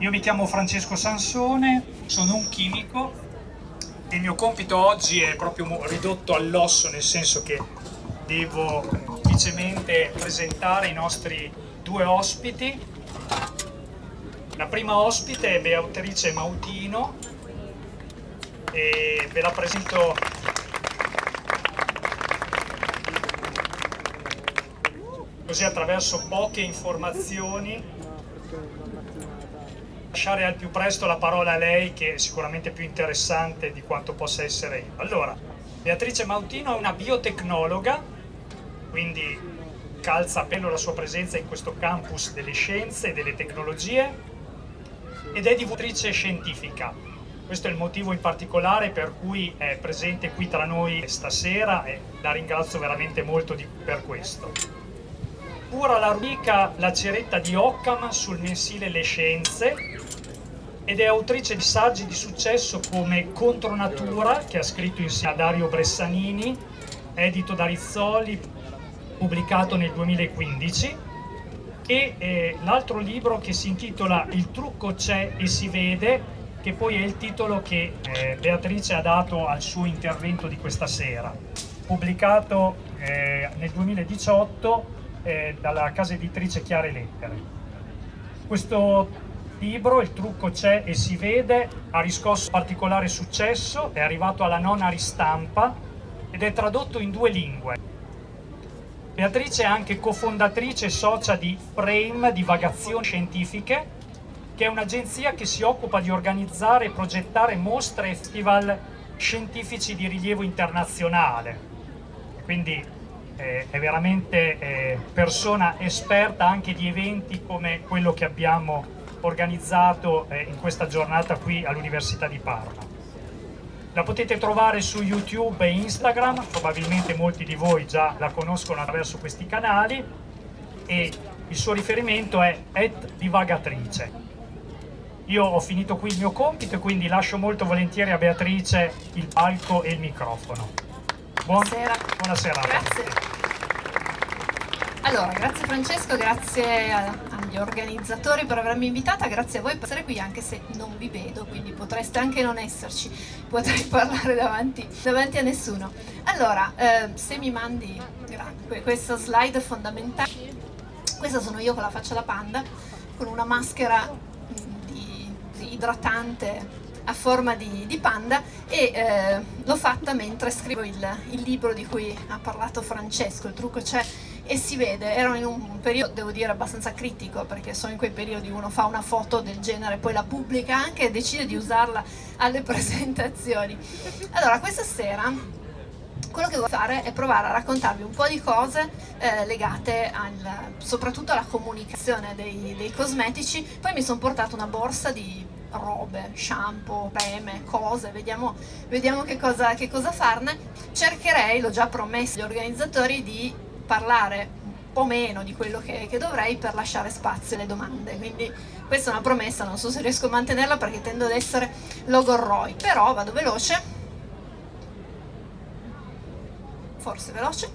Io mi chiamo Francesco Sansone, sono un chimico. E il mio compito oggi è proprio ridotto all'osso, nel senso che devo semplicemente presentare i nostri due ospiti. La prima ospite è Beatrice Mautino e ve la presento. Così attraverso poche informazioni lasciare al più presto la parola a lei che è sicuramente più interessante di quanto possa essere io. Allora, Beatrice Mautino è una biotecnologa, quindi calza a pelo la sua presenza in questo campus delle scienze e delle tecnologie ed è divulgatrice scientifica. Questo è il motivo in particolare per cui è presente qui tra noi stasera e la ringrazio veramente molto di, per questo. Cura la rubrica La ceretta di Occam sul mensile Le Scienze ed è autrice di saggi di successo come Contro Natura, che ha scritto insieme a Dario Bressanini, edito da Rizzoli, pubblicato nel 2015, e eh, l'altro libro che si intitola Il trucco c'è e si vede, che poi è il titolo che eh, Beatrice ha dato al suo intervento di questa sera, pubblicato eh, nel 2018 eh, dalla casa editrice Chiare Lettere. Questo libro, il trucco c'è e si vede, ha riscosso particolare successo, è arrivato alla nona ristampa ed è tradotto in due lingue. Beatrice è anche cofondatrice e socia di Frame Divagazioni Scientifiche, che è un'agenzia che si occupa di organizzare e progettare mostre e festival scientifici di rilievo internazionale. Quindi eh, è veramente eh, persona esperta anche di eventi come quello che abbiamo organizzato eh, in questa giornata qui all'Università di Parma. La potete trovare su YouTube e Instagram, probabilmente molti di voi già la conoscono attraverso questi canali e il suo riferimento è divagatrice. Io ho finito qui il mio compito e quindi lascio molto volentieri a Beatrice il palco e il microfono. Buon, buonasera. Buona serata. Grazie. Allora, grazie Francesco, grazie agli organizzatori per avermi invitata, grazie a voi per essere qui anche se non vi vedo, quindi potreste anche non esserci, potrei parlare davanti, davanti a nessuno. Allora, eh, se mi mandi questo slide fondamentale, questa sono io con la faccia da panda, con una maschera mm, di, di idratante a forma di, di panda e eh, l'ho fatta mentre scrivo il, il libro di cui ha parlato Francesco, il trucco c'è e si vede, ero in un periodo devo dire abbastanza critico perché sono in quei periodi uno fa una foto del genere poi la pubblica anche e decide di usarla alle presentazioni. Allora questa sera quello che voglio fare è provare a raccontarvi un po' di cose eh, legate al, soprattutto alla comunicazione dei, dei cosmetici. Poi mi sono portata una borsa di robe, shampoo, creme, cose, vediamo, vediamo che, cosa, che cosa farne. Cercherei, l'ho già promesso agli organizzatori di parlare un po' meno di quello che, che, dovrei per lasciare spazio alle domande. Quindi questa è una promessa, non so se riesco a mantenerla perché tendo ad essere logorroi però vado veloce. Forse veloce.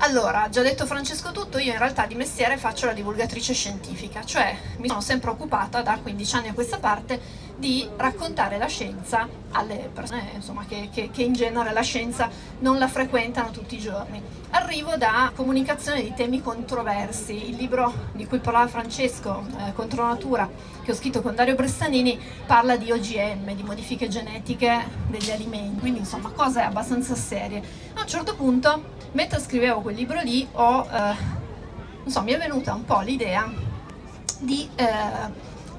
Allora, già detto Francesco tutto, io in realtà di mestiere faccio la divulgatrice scientifica, cioè mi sono sempre occupata da 15 anni a questa parte di raccontare la scienza alle persone insomma, che, che, che in genere la scienza non la frequentano tutti i giorni. Arrivo da comunicazione di temi controversi, il libro di cui parlava Francesco, eh, Contro Natura, che ho scritto con Dario Bressanini, parla di OGM, di modifiche genetiche degli alimenti, quindi insomma cose abbastanza serie. A un certo punto mentre scrivevo quel libro lì ho, eh, so, mi è venuta un po' l'idea di eh,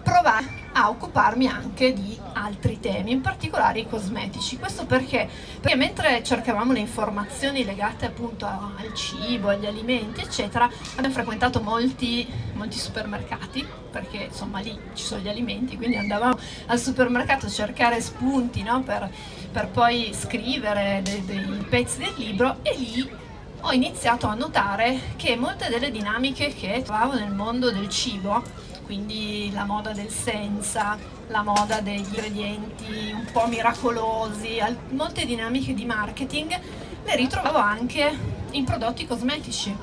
provare a occuparmi anche di altri temi, in particolare i cosmetici. Questo perché? Perché mentre cercavamo le informazioni legate appunto al cibo, agli alimenti, eccetera, abbiamo frequentato molti, molti supermercati, perché insomma lì ci sono gli alimenti, quindi andavamo al supermercato a cercare spunti no? per, per, poi scrivere dei, dei pezzi del libro e lì ho iniziato a notare che molte delle dinamiche che trovavo nel mondo del cibo, quindi la moda del senza, la moda degli ingredienti un po' miracolosi, molte dinamiche di marketing, le ritrovavo anche in prodotti cosmetici.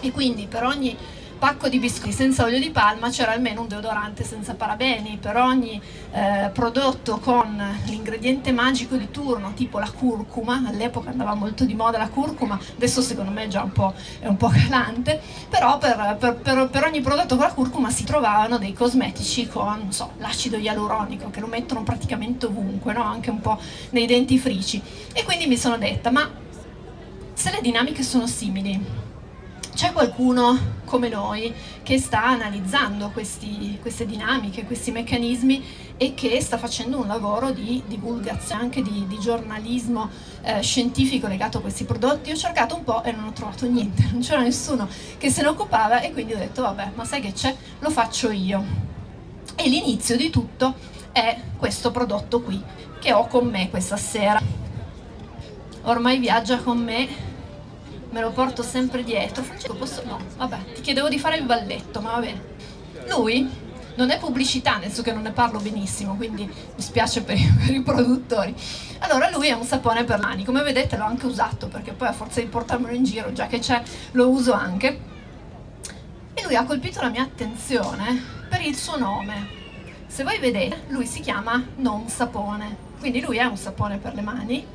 E quindi per ogni pacco di biscotti senza olio di palma c'era almeno un deodorante senza parabeni, per ogni eh, prodotto con l'ingrediente magico di turno, tipo la curcuma, all'epoca andava molto di moda la curcuma, adesso secondo me è già un po', è un po calante, però per, per, per, per, ogni prodotto con la curcuma si trovavano dei cosmetici con so, l'acido ialuronico che lo mettono praticamente ovunque, no? anche un po' nei dentifrici. E quindi mi sono detta, ma se le dinamiche sono simili, c'è qualcuno come noi che sta analizzando questi, queste dinamiche, questi meccanismi e che sta facendo un lavoro di divulgazione, anche di, di giornalismo eh, scientifico legato a questi prodotti. Ho cercato un po' e non ho trovato niente, non c'era nessuno che se ne occupava e quindi ho detto vabbè, ma sai che c'è? Lo faccio io. E l'inizio di tutto è questo prodotto qui che ho con me questa sera. Ormai viaggia con me me lo porto sempre dietro. Francesco, posso... No, vabbè, ti chiedevo di fare il balletto, ma va bene. Lui non è pubblicità, nel senso che non ne parlo benissimo, quindi mi spiace per i, per i produttori. Allora lui è un sapone per mani, come vedete l'ho anche usato, perché poi a forza di portarmelo in giro, già che c'è, lo uso anche. E lui ha colpito la mia attenzione per il suo nome. Se voi vedete, lui si chiama Non Sapone, quindi lui è un sapone per le mani,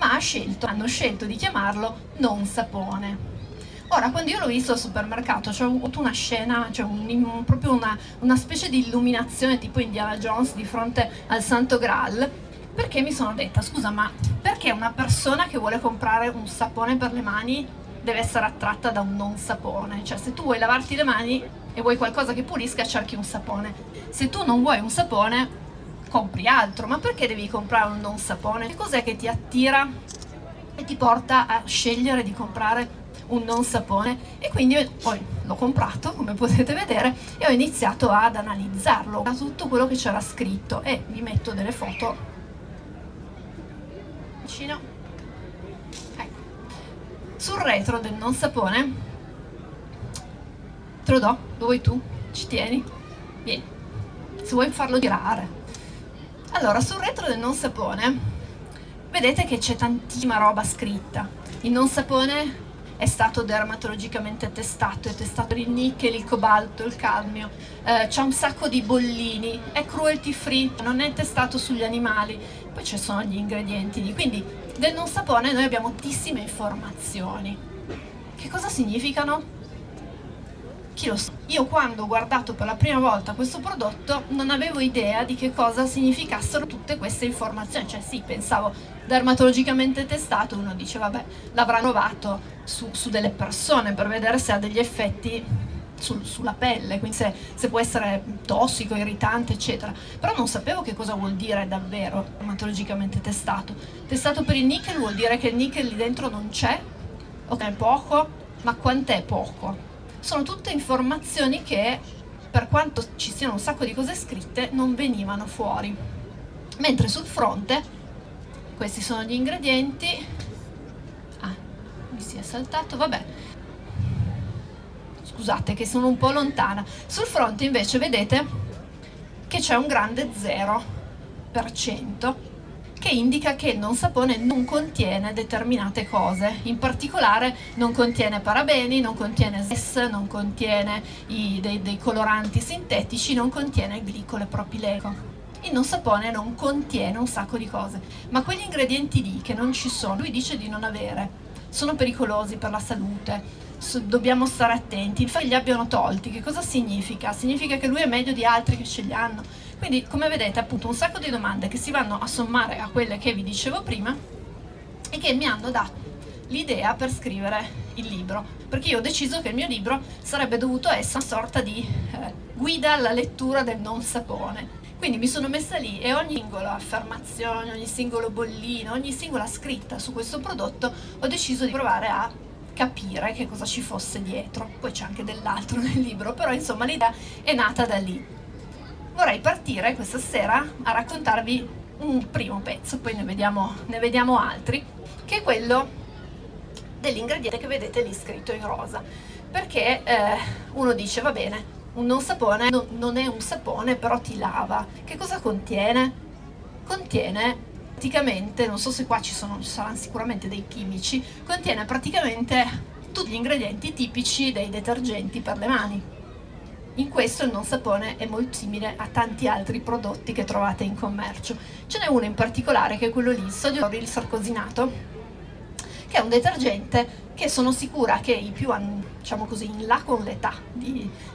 ma scelto, hanno scelto di chiamarlo non sapone. Ora, quando io l'ho visto al supermercato, c'è avuto una scena, cioè un, proprio una, una specie di illuminazione tipo Indiana Jones di fronte al Santo Graal, perché mi sono detta, scusa, ma perché una persona che vuole comprare un sapone per le mani deve essere attratta da un non sapone? Cioè, se tu vuoi lavarti le mani e vuoi qualcosa che pulisca, cerchi un sapone. Se tu non vuoi un sapone, compri altro, ma perché devi comprare un non sapone? Che cos'è che ti attira e ti porta a scegliere di comprare un non sapone? E quindi poi l'ho comprato, come potete vedere, e ho iniziato ad analizzarlo, da tutto quello che c'era scritto e vi metto delle foto vicino. Ecco. Sul retro del non sapone, te lo do, lo vuoi tu? Ci tieni? Vieni. Se vuoi farlo girare, allora, sul retro del non sapone vedete che c'è tantissima roba scritta. Il non sapone è stato dermatologicamente testato, è testato il nickel, il cobalto, il cadmio, eh, c'è un sacco di bollini, è cruelty free, non è testato sugli animali, poi ci sono gli ingredienti, quindi del non sapone noi abbiamo moltissime informazioni. Che cosa significano? Chi lo sa. Io quando ho guardato per la prima volta questo prodotto non avevo idea di che cosa significassero tutte queste informazioni, cioè sì, pensavo dermatologicamente testato, uno dice vabbè, l'avranno provato su, su, delle persone per vedere se ha degli effetti sul, sulla pelle, quindi se, se, può essere tossico, irritante, eccetera. Però non sapevo che cosa vuol dire davvero dermatologicamente testato. Testato per il nickel vuol dire che il nickel lì dentro non c'è, ok, è poco, ma quant'è poco? Sono tutte informazioni che per quanto ci siano un sacco di cose scritte non venivano fuori. Mentre sul fronte questi sono gli ingredienti. Ah, mi si è saltato, vabbè. Scusate che sono un po' lontana. Sul fronte invece vedete che c'è un grande 0% che indica che il non sapone non contiene determinate cose, in particolare non contiene parabeni, non contiene SES, non contiene i, dei, dei coloranti sintetici, non contiene glicole propileno. Il non sapone non contiene un sacco di cose, ma quegli ingredienti lì che non ci sono, lui dice di non avere, sono pericolosi per la salute, dobbiamo stare attenti, che li abbiano tolti, che cosa significa? Significa che lui è meglio di altri che ce li hanno, quindi come vedete appunto un sacco di domande che si vanno a sommare a quelle che vi dicevo prima e che mi hanno dato l'idea per scrivere il libro, perché io ho deciso che il mio libro sarebbe dovuto essere una sorta di eh, guida alla lettura del non sapone. Quindi mi sono messa lì e ogni singola affermazione, ogni singolo bollino, ogni singola scritta su questo prodotto ho deciso di provare a capire che cosa ci fosse dietro. Poi c'è anche dell'altro nel libro, però insomma l'idea è nata da lì vorrei partire questa sera a raccontarvi un primo pezzo, poi ne vediamo, ne vediamo altri, che è quello dell'ingrediente che vedete lì scritto in rosa. Perché eh, uno dice, va bene, un non sapone no, non è un sapone, però ti lava. Che cosa contiene? Contiene praticamente, non so se qua ci, sono, ci saranno sicuramente dei chimici, contiene praticamente tutti gli ingredienti tipici dei detergenti per le mani. In questo il non sapone è molto simile a tanti altri prodotti che trovate in commercio. Ce n'è uno in particolare che è quello lì, il sodio lauryl sarcosinato, che è un detergente che sono sicura che i più, diciamo così, in là con l'età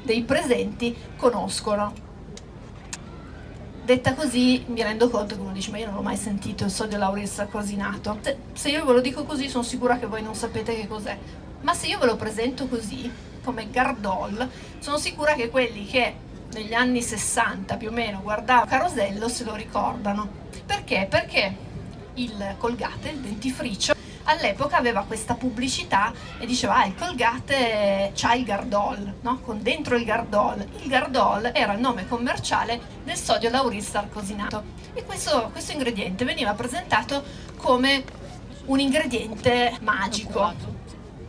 dei presenti conoscono. Detta così mi rendo conto che uno dice ma io non l'ho mai sentito il sodio lauryl sarcosinato. Se io ve lo dico così sono sicura che voi non sapete che cos'è. Ma se io ve lo presento così come Gardol sono sicura che quelli che negli anni 60 più o meno guardavano Carosello se lo ricordano perché? perché il Colgate, il dentifricio all'epoca aveva questa pubblicità e diceva ah il Colgate c'ha il Gardol, no? con dentro il Gardol. Il Gardol era il nome commerciale del sodio lauryl sarcosinato e questo, questo ingrediente veniva presentato come un ingrediente magico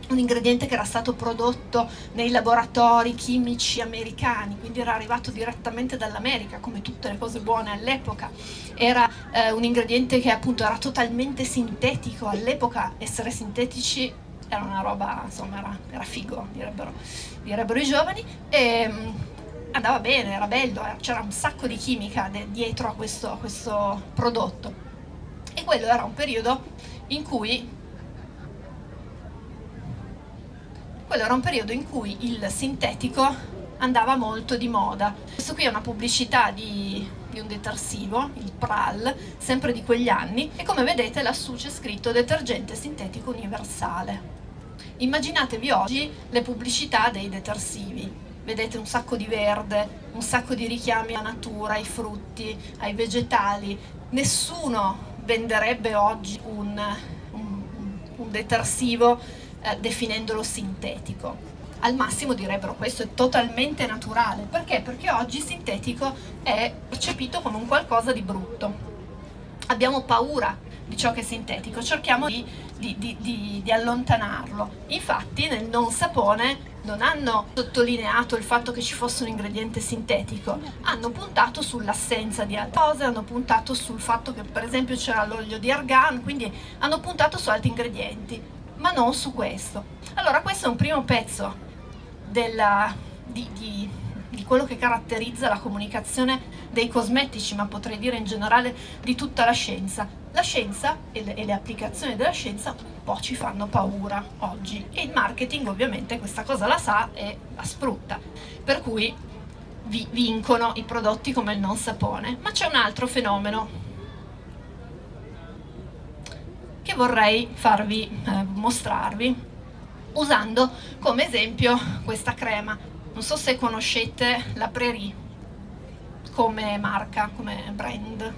un ingrediente che era stato prodotto nei laboratori chimici americani, quindi era arrivato direttamente dall'America, come tutte le cose buone all'epoca. Era eh, un ingrediente che appunto era totalmente sintetico, all'epoca essere sintetici era una roba, insomma, era, era figo, direbbero, direbbero, i giovani, e mh, mm, andava bene, era bello, eh, c'era un sacco di chimica dietro a questo, a questo prodotto. E quello era un periodo in cui quello era un periodo in cui il sintetico andava molto di moda. Questo qui è una pubblicità di, di, un detersivo, il Pral, sempre di quegli anni, e come vedete lassù c'è scritto detergente sintetico universale. Immaginatevi oggi le pubblicità dei detersivi. Vedete un sacco di verde, un sacco di richiami alla natura, ai frutti, ai vegetali. Nessuno venderebbe oggi un, un, un detersivo eh, definendolo sintetico. Al massimo direbbero questo è totalmente naturale, perché? Perché oggi sintetico è percepito come un qualcosa di brutto. Abbiamo paura di ciò che è sintetico, cerchiamo di, di, di, di allontanarlo. Infatti nel non sapone non hanno sottolineato il fatto che ci fosse un ingrediente sintetico, hanno puntato sull'assenza di altre cose, hanno puntato sul fatto che per esempio c'era l'olio di argan, quindi hanno puntato su altri ingredienti ma non su questo. Allora questo è un primo pezzo della, di, di, di, quello che caratterizza la comunicazione dei cosmetici, ma potrei dire in generale di tutta la scienza. La scienza e le, e le applicazioni della scienza un po' ci fanno paura oggi e il marketing ovviamente questa cosa la sa e la sfrutta, per cui vi vincono i prodotti come il non sapone. Ma c'è un altro fenomeno che vorrei farvi eh, mostrarvi usando come esempio questa crema. Non so se conoscete la Prairie come marca, come brand.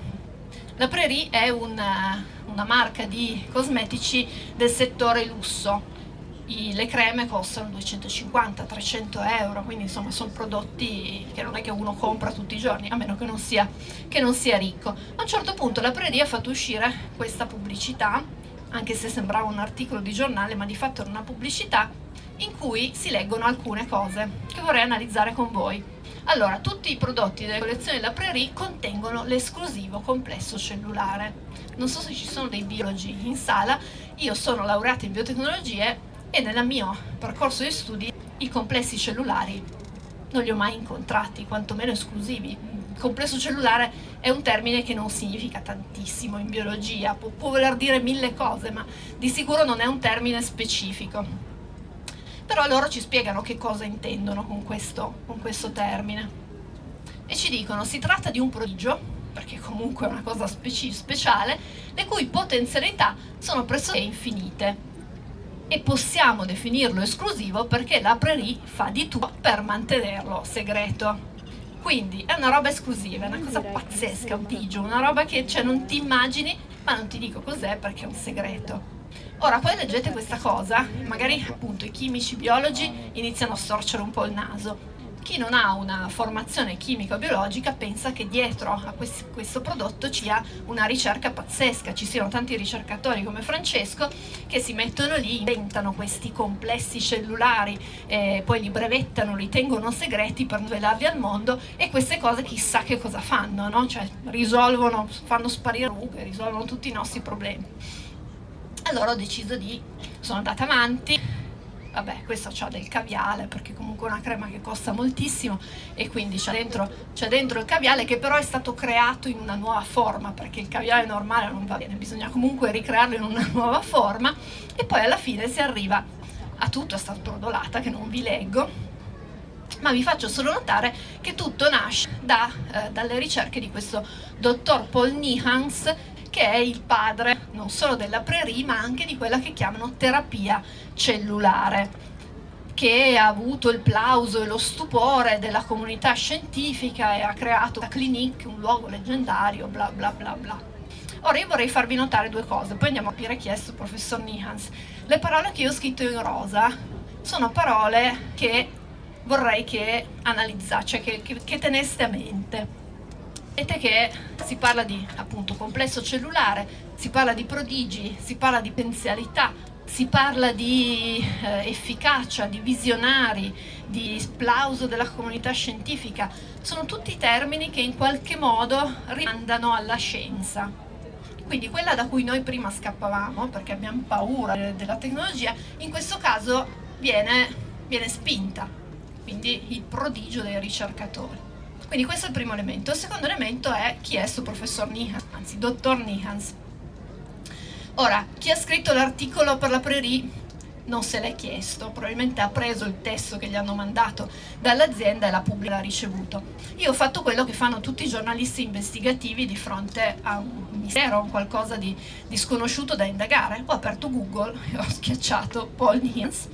La Prairie è una, una marca di cosmetici del settore lusso. I, le creme costano 250-300 euro, quindi insomma sono prodotti che non è che uno compra tutti i giorni, a meno che non sia, che non sia ricco. A un certo punto la Prairie ha fatto uscire questa pubblicità, anche se sembrava un articolo di giornale, ma di fatto era una pubblicità, in cui si leggono alcune cose che vorrei analizzare con voi. Allora, tutti i prodotti delle collezioni della Prairie contengono l'esclusivo complesso cellulare. Non so se ci sono dei biologi in sala, io sono laureata in biotecnologie e nel mio percorso di studi i complessi cellulari non li ho mai incontrati, quantomeno esclusivi. Complesso cellulare è un termine che non significa tantissimo in biologia, può, può voler dire mille cose, ma di sicuro non è un termine specifico. Però loro ci spiegano che cosa intendono con questo, con questo termine. E ci dicono, si tratta di un prodigio, perché comunque è una cosa speci speciale, le cui potenzialità sono pressoché infinite e possiamo definirlo esclusivo perché la Prairie fa di tutto per mantenerlo segreto. Quindi è una roba esclusiva, è una cosa pazzesca, un tigio, una roba che cioè, non ti immagini, ma non ti dico cos'è perché è un segreto. Ora poi leggete questa cosa, magari appunto i chimici, i biologi iniziano a storcere un po' il naso chi non ha una formazione chimico-biologica pensa che dietro a questo, questo prodotto ci sia una ricerca pazzesca, ci siano tanti ricercatori come Francesco che si mettono lì, inventano questi complessi cellulari, eh, poi li brevettano, li tengono segreti per svelarli al mondo e queste cose chissà che cosa fanno, no? cioè risolvono, fanno sparire rughe, risolvono tutti i nostri problemi. Allora ho deciso di, sono andata avanti, vabbè questo ha del caviale perché comunque è una crema che costa moltissimo e quindi c'è dentro, dentro, il caviale che però è stato creato in una nuova forma perché il caviale normale non va bene, bisogna comunque ricrearlo in una nuova forma e poi alla fine si arriva a tutto, stata brodolata che non vi leggo ma vi faccio solo notare che tutto nasce da, eh, dalle ricerche di questo dottor Paul Nihans che è il padre non solo della Prairie ma anche di quella che chiamano terapia cellulare che ha avuto il plauso e lo stupore della comunità scientifica e ha creato la Clinique, un luogo leggendario, bla bla bla bla. Ora io vorrei farvi notare due cose, poi andiamo a capire chi è questo professor Nihans. Le parole che io ho scritto in rosa sono parole che vorrei che analizzate, cioè che, che, che teneste a mente. Vedete che si parla di appunto complesso cellulare, si parla di prodigi, si parla di potenzialità, si parla di eh, efficacia, di visionari, di plauso della comunità scientifica, sono tutti termini che in qualche modo rimandano alla scienza. Quindi quella da cui noi prima scappavamo, perché abbiamo paura della tecnologia, in questo caso viene, viene spinta, quindi il prodigio dei ricercatori. Quindi questo è il primo elemento. Il secondo elemento è chi è questo professor Nihans, anzi dottor Nihans. Ora, chi ha scritto l'articolo per la Prairie non se l'è chiesto, probabilmente ha preso il testo che gli hanno mandato dall'azienda e la pubblica l'ha ricevuto. Io ho fatto quello che fanno tutti i giornalisti investigativi di fronte a un mistero, un qualcosa di, di sconosciuto da indagare. Ho aperto Google e ho schiacciato Paul Nihans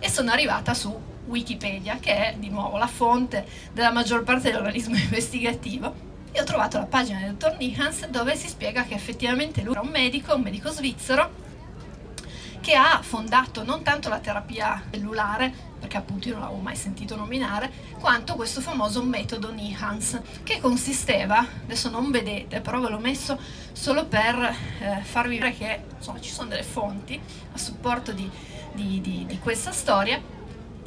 e sono arrivata su Wikipedia, che è di nuovo la fonte della maggior parte dell'organismo investigativo, e ho trovato la pagina del dottor Nihans dove si spiega che effettivamente lui era un medico, un medico svizzero, che ha fondato non tanto la terapia cellulare, perché appunto io non l'avevo mai sentito nominare, quanto questo famoso metodo Nihans, che consisteva, adesso non vedete, però ve l'ho messo solo per eh, farvi vedere che insomma, ci sono delle fonti a supporto di, di, di, di questa storia,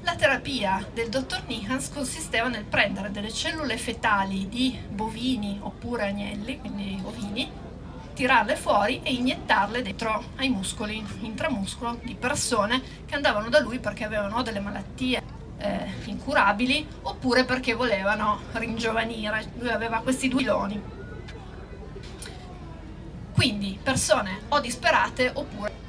la terapia del dottor Nihans consisteva nel prendere delle cellule fetali di bovini oppure agnelli, quindi ovini, tirarle fuori e iniettarle dentro ai muscoli intramuscolo di persone che andavano da lui perché avevano delle malattie eh, incurabili oppure perché volevano ringiovanire. Lui aveva questi due filoni. Quindi persone o disperate oppure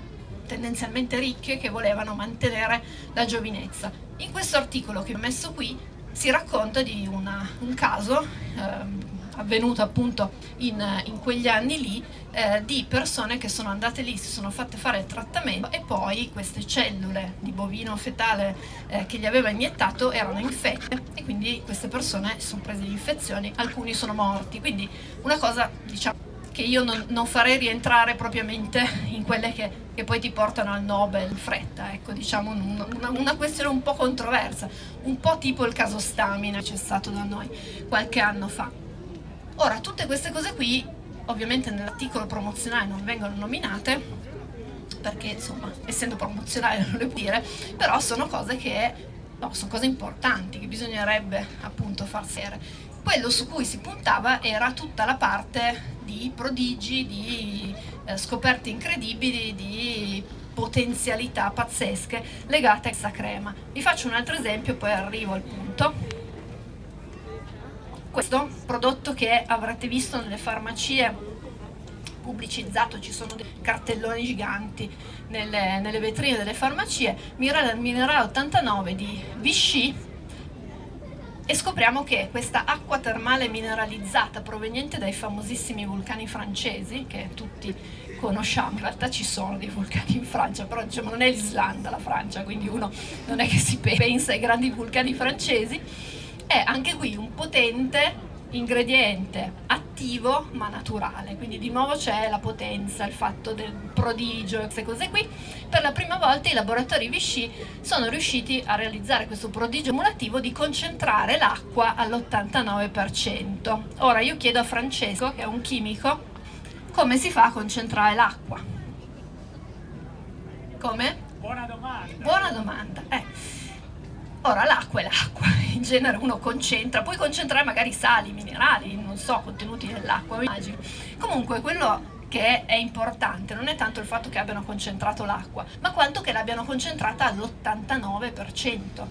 tendenzialmente ricche che volevano mantenere la giovinezza. In questo articolo che ho messo qui si racconta di una, un caso eh, avvenuto appunto in, in, quegli anni lì eh, di persone che sono andate lì, si sono fatte fare il trattamento e poi queste cellule di bovino fetale eh, che gli aveva iniettato erano infette e quindi queste persone sono prese di infezioni, alcuni sono morti, quindi una cosa diciamo che io non, non farei rientrare propriamente in quelle che, che, poi ti portano al Nobel in fretta, ecco, diciamo una, una, questione un po' controversa, un po' tipo il caso Stamina c'è stato da noi qualche anno fa. Ora, tutte queste cose qui, ovviamente nell'articolo promozionale non vengono nominate, perché insomma, essendo promozionale non le può dire, però sono cose che, no, sono cose importanti che bisognerebbe appunto far serie. Quello su cui si puntava era tutta la parte di prodigi, di eh, scoperte incredibili, di potenzialità pazzesche legate a questa crema. Vi faccio un altro esempio, poi arrivo al punto. Questo prodotto che avrete visto nelle farmacie pubblicizzato, ci sono dei cartelloni giganti nelle, nelle vetrine delle farmacie, Minerale, Minerale 89 di Vichy e scopriamo che questa acqua termale mineralizzata proveniente dai famosissimi vulcani francesi, che tutti conosciamo, in realtà ci sono dei vulcani in Francia, però diciamo non è l'Islanda la Francia, quindi uno non è che si pensa ai grandi vulcani francesi, è anche qui un potente ingrediente attivo ma naturale, quindi di nuovo c'è la potenza, il fatto del prodigio e queste cose qui. Per la prima volta i laboratori Vichy sono riusciti a realizzare questo prodigio emulativo di concentrare l'acqua all'89%. Ora io chiedo a Francesco, che è un chimico, come si fa a concentrare l'acqua? Come? Buona domanda. Buona domanda. Eh. Ora l'acqua è l'acqua, in genere uno concentra, puoi concentrare magari sali, minerali, non so, contenuti nell'acqua, immagino. Comunque quello che è importante non è tanto il fatto che abbiano concentrato l'acqua, ma quanto che l'abbiano concentrata all'89%,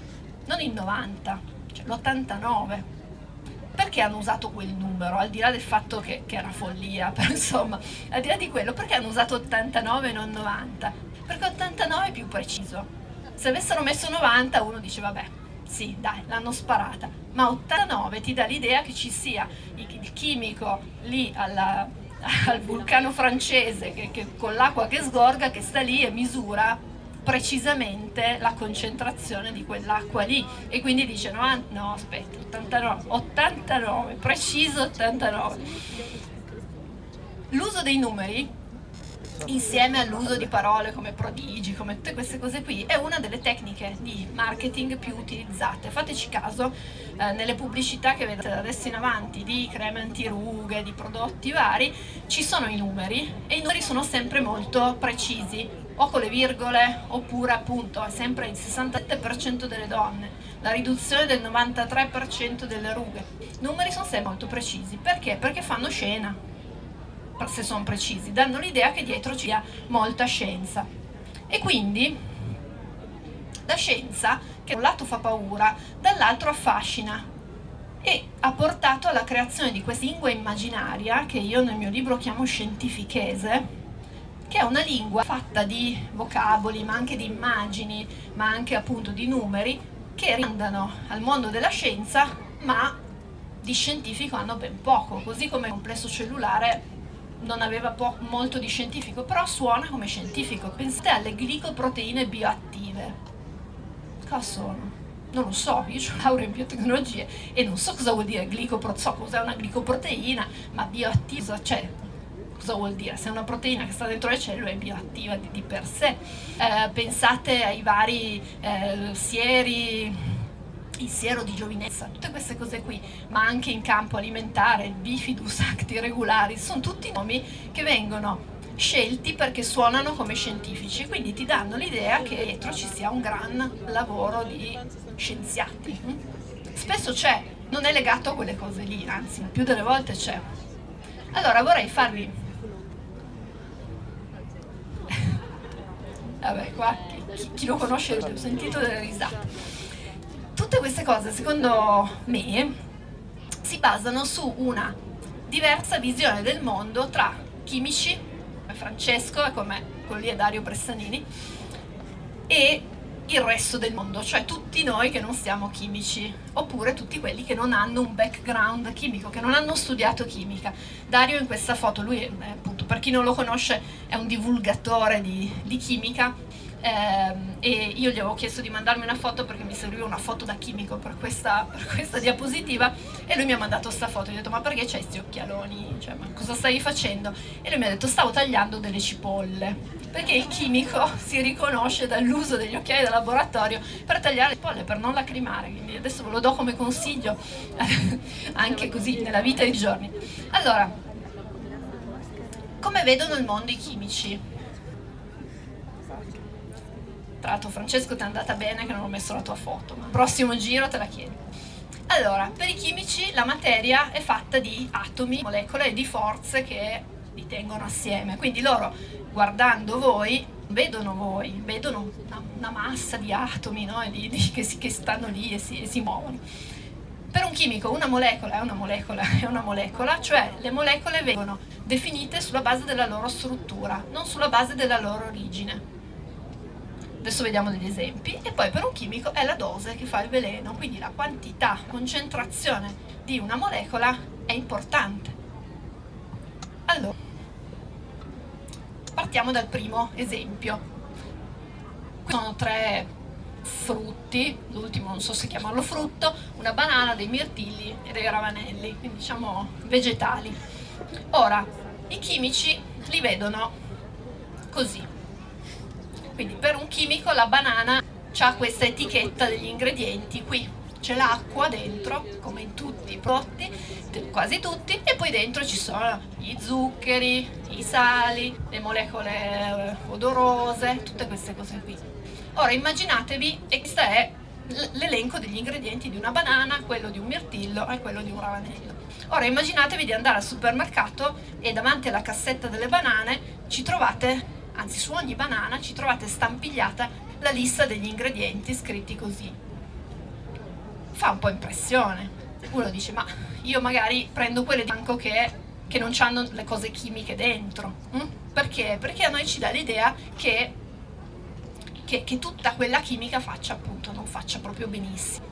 non il 90%, cioè l'89%. Perché hanno usato quel numero, al di là del fatto che, che era follia, però insomma, al di là di quello, perché hanno usato 89 e non 90? Perché 89 è più preciso. Se avessero messo 90 uno dice vabbè, sì, dai, l'hanno sparata, ma 89 ti dà l'idea che ci sia il chimico lì alla, al vulcano francese che, che con l'acqua che sgorga che sta lì e misura precisamente la concentrazione di quell'acqua lì. E quindi dice no, no aspetta 89, 89 preciso 89 l'uso dei numeri insieme all'uso di parole come prodigi, come tutte queste cose qui, è una delle tecniche di marketing più utilizzate. Fateci caso, eh, nelle pubblicità che vedete da adesso in avanti di creme antirughe, di prodotti vari, ci sono i numeri e i numeri sono sempre molto precisi, o con le virgole, oppure appunto è sempre il 67% delle donne, la riduzione del 93% delle rughe. I numeri sono sempre molto precisi, perché? Perché fanno scena se sono precisi, danno l'idea che dietro ci sia molta scienza. E quindi la scienza, che da un lato fa paura, dall'altro affascina e ha portato alla creazione di questa lingua immaginaria, che io nel mio libro chiamo scientifichese, che è una lingua fatta di vocaboli, ma anche di immagini, ma anche appunto di numeri, che rimandano al mondo della scienza, ma di scientifico hanno ben poco, così come il complesso cellulare non aveva molto di scientifico, però suona come scientifico. Pensate alle glicoproteine bioattive. Cosa sono? Non lo so, io ho laurea in biotecnologie e non so cosa vuol dire glicoproteina, so cos'è una glicoproteina, ma bioattiva, cioè cosa vuol dire? Se è una proteina che sta dentro le cellule è bioattiva di, di per sé. Eh, pensate ai vari eh, sieri il siero di giovinezza, tutte queste cose qui, ma anche in campo alimentare, il bifidus acti regularis, sono tutti nomi che vengono scelti perché suonano come scientifici, quindi ti danno l'idea che dietro ci sia un gran lavoro di scienziati. Spesso c'è, non è legato a quelle cose lì, anzi, più delle volte c'è. Allora vorrei farvi... Vabbè, qua chi, chi lo conosce ho sentito delle risate tutte queste cose, secondo me, si basano su una diversa visione del mondo tra chimici, come Francesco e come quello lì è Dario Bressanini, e il resto del mondo, cioè tutti noi che non siamo chimici, oppure tutti quelli che non hanno un background chimico, che non hanno studiato chimica. Dario in questa foto, lui è, appunto, per chi non lo conosce, è un divulgatore di, di chimica, eh, e io gli avevo chiesto di mandarmi una foto perché mi serviva una foto da chimico per questa, per questa diapositiva e lui mi ha mandato questa foto, gli ho detto ma perché c'hai questi occhialoni, cioè ma cosa stai facendo? E lui mi ha detto stavo tagliando delle cipolle, perché il chimico si riconosce dall'uso degli occhiali da laboratorio per tagliare le cipolle, per non lacrimare, quindi adesso ve lo do come consiglio anche così nella vita dei giorni. Allora, come vedono il mondo i chimici? Tra l'altro Francesco ti è andata bene che non ho messo la tua foto, ma prossimo giro te la chiedo. Allora, per i chimici la materia è fatta di atomi, molecole e di forze che li tengono assieme. Quindi loro, guardando voi, vedono voi, vedono una, una massa di atomi no? di, di, che, si, che, stanno lì e si, e si muovono. Per un chimico una molecola è una molecola è una molecola, cioè le molecole vengono definite sulla base della loro struttura, non sulla base della loro origine adesso vediamo degli esempi, e poi per un chimico è la dose che fa il veleno, quindi la quantità, la concentrazione di una molecola è importante. Allora, partiamo dal primo esempio. Qui sono tre frutti, l'ultimo non so se chiamarlo frutto, una banana, dei mirtilli e dei ravanelli, quindi diciamo vegetali. Ora, i chimici li vedono così quindi per un chimico la banana ha questa etichetta degli ingredienti qui c'è l'acqua dentro come in tutti i prodotti quasi tutti e poi dentro ci sono gli zuccheri i sali le molecole eh, odorose tutte queste cose qui ora immaginatevi e questa è l'elenco degli ingredienti di una banana, quello di un mirtillo e quello di un ravanello. Ora immaginatevi di andare al supermercato e davanti alla cassetta delle banane ci trovate, anzi su ogni banana ci trovate stampigliata la lista degli ingredienti scritti così. Fa un po' impressione. Uno dice ma io magari prendo quelle di bianco che, che non hanno le cose chimiche dentro. Hm? Perché? Perché a noi ci dà l'idea che che, che tutta quella chimica faccia appunto, non faccia proprio benissimo.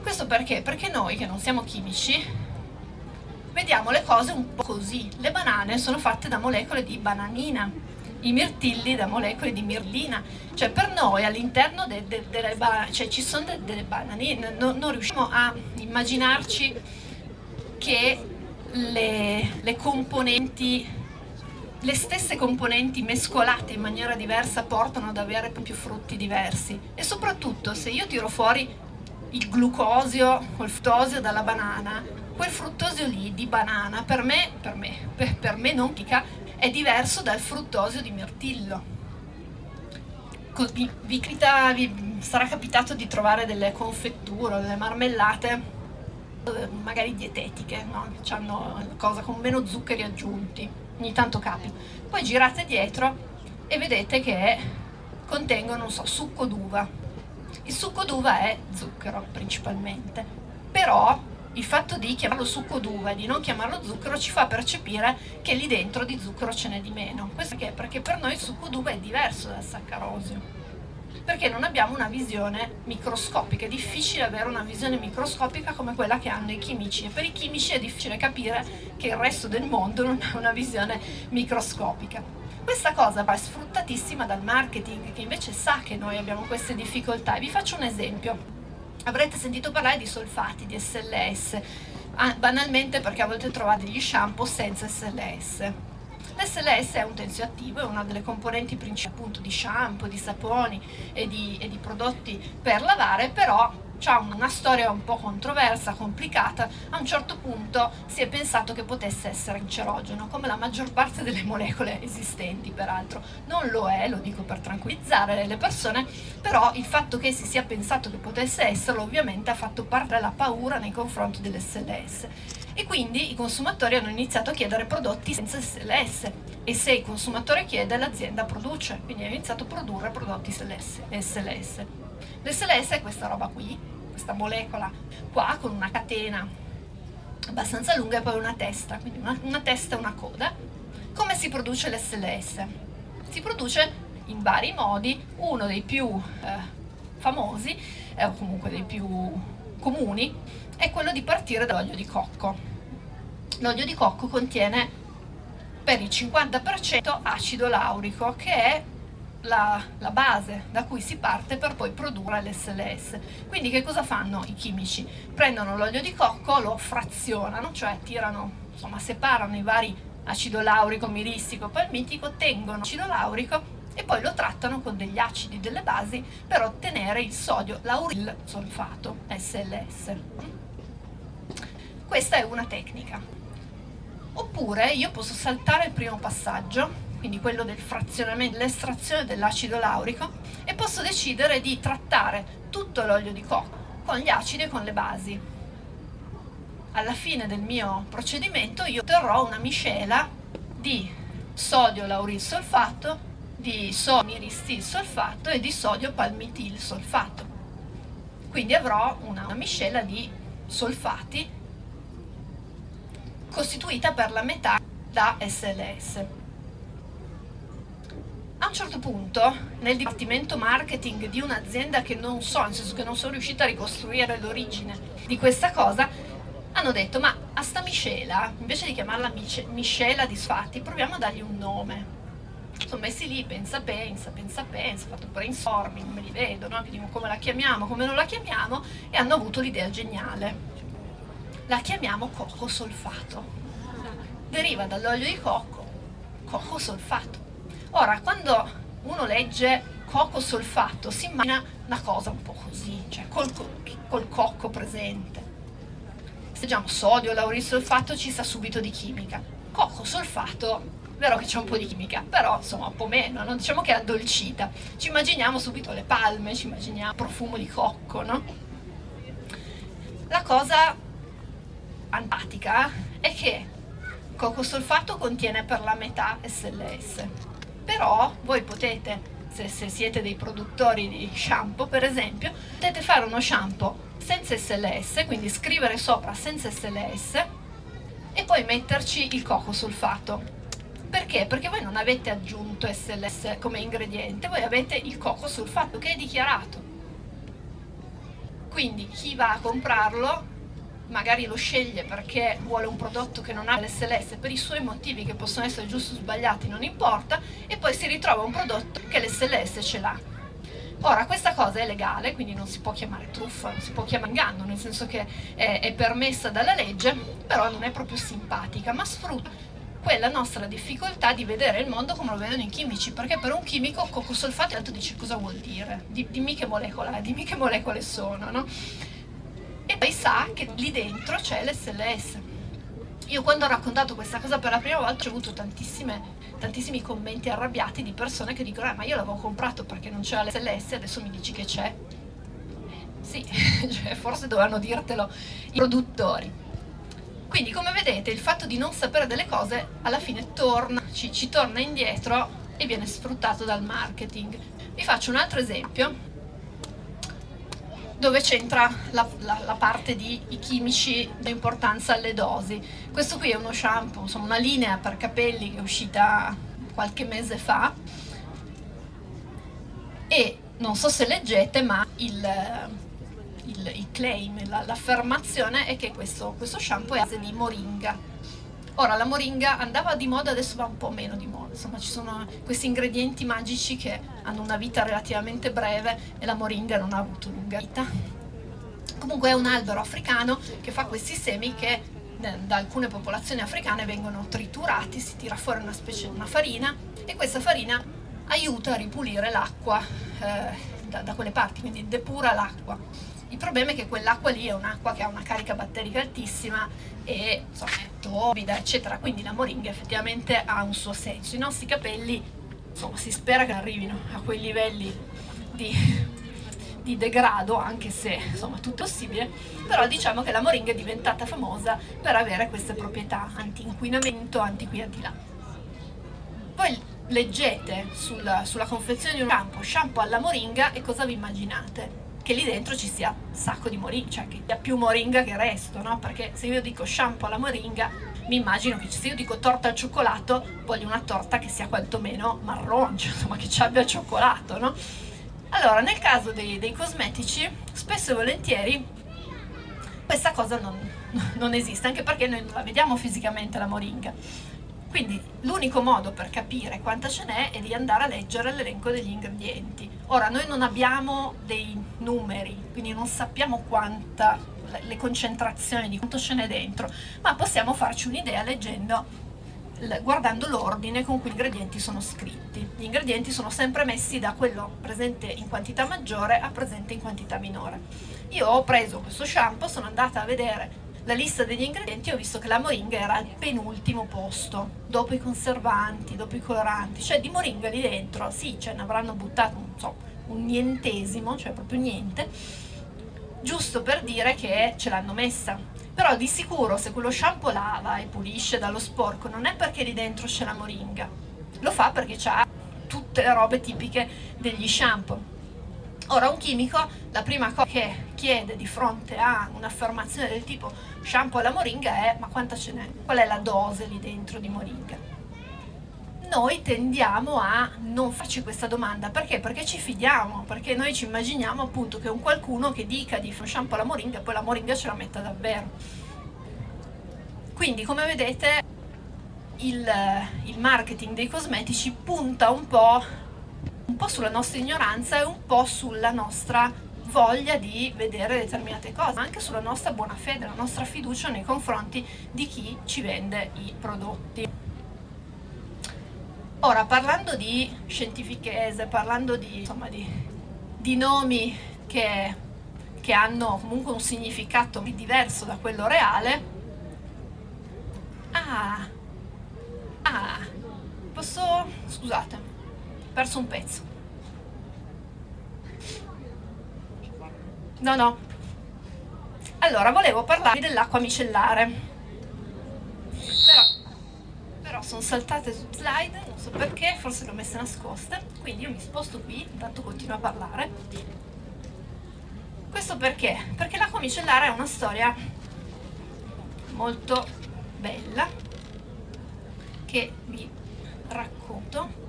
Questo perché? Perché noi che non siamo chimici vediamo le cose un po' così. Le banane sono fatte da molecole di bananina, i mirtilli da molecole di mirlina. Cioè per noi all'interno de, de, delle banane, cioè ci sono de, delle bananine, no, non riusciamo a immaginarci che le, le componenti le stesse componenti mescolate in maniera diversa portano ad avere più frutti diversi e soprattutto se io tiro fuori il glucosio o il fruttosio dalla banana quel fruttosio lì di banana per me, per me, per, per me non pica è diverso dal fruttosio di mirtillo vi, vi, vi, sarà capitato di trovare delle confetture, delle marmellate eh, magari dietetiche, no? che hanno cosa con meno zuccheri aggiunti ogni tanto capita. Poi girate dietro e vedete che contengono, non so, succo d'uva. Il succo d'uva è zucchero principalmente, però il fatto di chiamarlo succo d'uva e di non chiamarlo zucchero ci fa percepire che lì dentro di zucchero ce n'è di meno. Questo perché? Perché per noi il succo d'uva è diverso dal saccarosio perché non abbiamo una visione microscopica, è difficile avere una visione microscopica come quella che hanno i chimici e per i chimici è difficile capire che il resto del mondo non ha una visione microscopica. Questa cosa va sfruttatissima dal marketing che invece sa che noi abbiamo queste difficoltà e vi faccio un esempio. Avrete sentito parlare di solfati, di SLS, ah, banalmente perché a volte trovate gli shampoo senza SLS L'SLS è un tensioattivo, è una delle componenti principali appunto di shampoo, di saponi e di, e di prodotti per lavare, però ha una storia un po' controversa, complicata, a un certo punto si è pensato che potesse essere cancerogeno, come la maggior parte delle molecole esistenti peraltro. Non lo è, lo dico per tranquillizzare le persone, però il fatto che si sia pensato che potesse esserlo ovviamente ha fatto parte la paura nei confronti dell'SLS e quindi i consumatori hanno iniziato a chiedere prodotti senza SLS e se il consumatore chiede l'azienda produce, quindi ha iniziato a produrre prodotti SLS. L'SLS è questa roba qui, questa molecola qua con una catena abbastanza lunga e poi una testa, quindi una, una testa e una coda. Come si produce l'SLS? Si produce in vari modi, uno dei più eh, famosi, eh, o comunque dei più comuni, è quello di partire dall'olio di cocco. L'olio di cocco contiene per il 50% acido laurico, che è la, la, base da cui si parte per poi produrre l'SLS. Quindi che cosa fanno i chimici? Prendono l'olio di cocco, lo frazionano, cioè tirano, insomma separano i vari acido laurico, miristico, palmitico, tengono acido laurico e poi lo trattano con degli acidi, delle basi per ottenere il sodio lauril solfato, SLS. Questa è una tecnica. Oppure io posso saltare il primo passaggio, quindi quello del frazionamento, dell'estrazione dell'acido laurico, e posso decidere di trattare tutto l'olio di cocco con gli acidi e con le basi. Alla fine del mio procedimento io otterrò una miscela di sodio lauril solfato, di sodio miristil solfato e di sodio palmitil solfato. Quindi avrò una, una miscela di solfati costituita per la metà da SLS. A un certo punto, nel dipartimento marketing di un'azienda che non so, nel senso che non sono riuscita a ricostruire l'origine di questa cosa, hanno detto ma a sta miscela, invece di chiamarla miscela di sfatti, proviamo a dargli un nome. Sono messi lì, pensa, pensa, pensa, pensa, fatto brainstorming, me li vedo, no? dico come la chiamiamo, come non la chiamiamo, e hanno avuto l'idea geniale la chiamiamo cocco solfato. Deriva dall'olio di cocco, cocco solfato. Ora, quando uno legge cocco solfato si immagina una cosa un po' così, cioè col, col cocco presente. Se leggiamo sodio, laurisolfato ci sa subito di chimica. cocco solfato vero che c'è un po' di chimica, però insomma un po' meno, non diciamo che è addolcita. Ci immaginiamo subito le palme, ci immaginiamo profumo di cocco, no? La cosa antipatica è che cocco solfato contiene per la metà SLS, però voi potete, se, se siete dei produttori di shampoo per esempio, potete fare uno shampoo senza SLS, quindi scrivere sopra senza SLS e poi metterci il cocco solfato perché? Perché voi non avete aggiunto SLS come ingrediente, voi avete il cocco sulfato che è dichiarato. Quindi chi va a comprarlo magari lo sceglie perché vuole un prodotto che non ha l'SLS per i suoi motivi che possono essere giusti o sbagliati, non importa, e poi si ritrova un prodotto che l'SLS ce l'ha. Ora, questa cosa è legale, quindi non si può chiamare truffa, non si può chiamare inganno, nel senso che è, è permessa dalla legge, però non è proprio simpatica, ma sfrutta quella nostra difficoltà di vedere il mondo come lo vedono i chimici, perché per un chimico coccosolfato tanto dice cosa vuol dire, dimmi che molecola dimmi che molecole sono, no? E poi sa che lì dentro c'è l'SLS. Io quando ho raccontato questa cosa per la prima volta ho avuto tantissimi commenti arrabbiati di persone che dicono eh, ma io l'avevo comprato perché non c'era l'SLS, adesso mi dici che c'è. Sì, cioè, forse dovevano dirtelo i produttori. Quindi come vedete il fatto di non sapere delle cose alla fine torna, ci, ci torna indietro e viene sfruttato dal marketing. Vi faccio un altro esempio dove c'entra la, la, la, parte di i chimici d'importanza alle dosi. Questo qui è uno shampoo, insomma una linea per capelli che è uscita qualche mese fa e non so se leggete ma il, il, il claim, l'affermazione è che questo, questo shampoo è a base di moringa. Ora la moringa andava di moda, adesso va un po' meno di moda, insomma ci sono questi ingredienti magici che hanno una vita relativamente breve e la moringa non ha avuto lunga vita. Comunque è un albero africano che fa questi semi che eh, da alcune popolazioni africane vengono triturati, si tira fuori una specie di una farina e questa farina aiuta a ripulire l'acqua eh, da, da quelle parti, quindi depura l'acqua. Il problema è che quell'acqua lì è un'acqua che ha una carica batterica altissima e insomma, è torbida, eccetera, quindi la moringa effettivamente ha un suo senso. I nostri capelli, insomma, si spera che arrivino a quei livelli di, di degrado, anche se insomma tutto possibile, però diciamo che la moringa è diventata famosa per avere queste proprietà anti-inquinamento, anti qui, anti là. Poi leggete sul, sulla confezione di un shampoo, shampoo alla moringa e cosa vi immaginate? Che lì dentro ci sia un sacco di moringa, cioè che sia più moringa che resto, no? Perché se io dico shampoo alla moringa, mi immagino che se io dico torta al cioccolato, voglio una torta che sia quantomeno marrone, cioè, insomma che ci abbia cioccolato, no? Allora, nel caso dei, dei cosmetici, spesso e volentieri questa cosa non, non esiste, anche perché noi non la vediamo fisicamente la moringa quindi l'unico modo per capire quanta ce n'è è di andare a leggere l'elenco degli ingredienti. Ora noi non abbiamo dei numeri, quindi non sappiamo quanta, le concentrazioni di quanto ce n'è dentro, ma possiamo farci un'idea leggendo guardando l'ordine con cui gli ingredienti sono scritti. Gli ingredienti sono sempre messi da quello presente in quantità maggiore a presente in quantità minore. Io ho preso questo shampoo, sono andata a vedere la lista degli ingredienti ho visto che la moringa era al penultimo posto, dopo i conservanti, dopo i coloranti, cioè di moringa lì dentro, sì, ce ne avranno buttato non so, un nientesimo, cioè proprio niente, giusto per dire che ce l'hanno messa. Però di sicuro se quello shampoo lava e pulisce dallo sporco non è perché lì dentro c'è la moringa, lo fa perché ha tutte le robe tipiche degli shampoo Ora un chimico la prima cosa che chiede di fronte a un'affermazione del tipo shampoo alla moringa è ma quanta ce n'è? Qual è la dose lì dentro di moringa? Noi tendiamo a non farci questa domanda, perché? Perché ci fidiamo, perché noi ci immaginiamo appunto che un qualcuno che dica di fare shampoo alla moringa poi la moringa ce la metta davvero. Quindi come vedete il, il marketing dei cosmetici punta un po' un po' sulla nostra ignoranza e un po' sulla nostra voglia di vedere determinate cose, ma anche sulla nostra buona fede, la nostra fiducia nei confronti di chi ci vende i prodotti. Ora, parlando di scientifichese, parlando di, insomma, di, di nomi che, che hanno comunque un significato diverso da quello reale, ah, Ah, posso... scusate, perso un pezzo. No, no. Allora, volevo parlarvi dell'acqua micellare. Però, però sono saltate su slide, non so perché, forse le ho messe nascoste. Quindi io mi sposto qui, intanto continuo a parlare. Questo perché? Perché l'acqua micellare è una storia molto bella che vi racconto.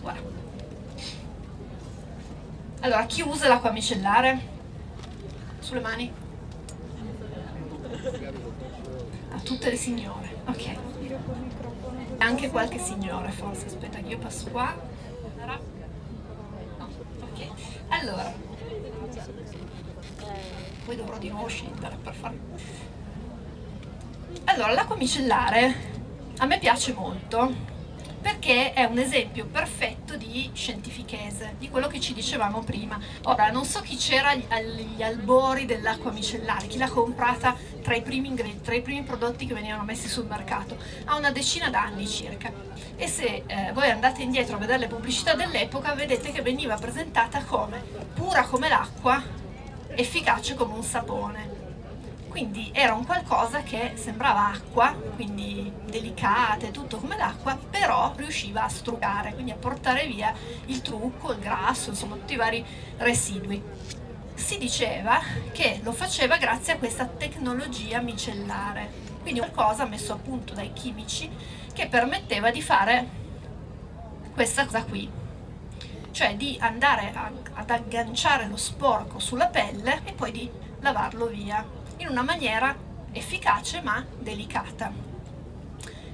Guarda. Allora, chi usa l'acqua micellare? Sulle mani? A tutte le signore, ok. Anche qualche signore forse, aspetta che io passo qua. No, ok. Allora, poi dovrò di nuovo scendere per fare... Allora, l'acqua micellare a me piace molto perché è un esempio perfetto di scientifichese, di quello che ci dicevamo prima. Ora, non so chi c'era agli albori dell'acqua micellare, chi l'ha comprata tra i, primi tra i primi prodotti che venivano messi sul mercato, ha una decina d'anni circa. E se eh, voi andate indietro a vedere le pubblicità dell'epoca, vedete che veniva presentata come pura come l'acqua, efficace come un sapone quindi era un qualcosa che sembrava acqua, quindi delicata e tutto come l'acqua, però riusciva a strugare, quindi a portare via il trucco, il grasso, insomma tutti i vari residui. Si diceva che lo faceva grazie a questa tecnologia micellare, quindi qualcosa messo a punto dai chimici che permetteva di fare questa cosa qui, cioè di andare a, ad agganciare lo sporco sulla pelle e poi di lavarlo via in una maniera efficace ma delicata.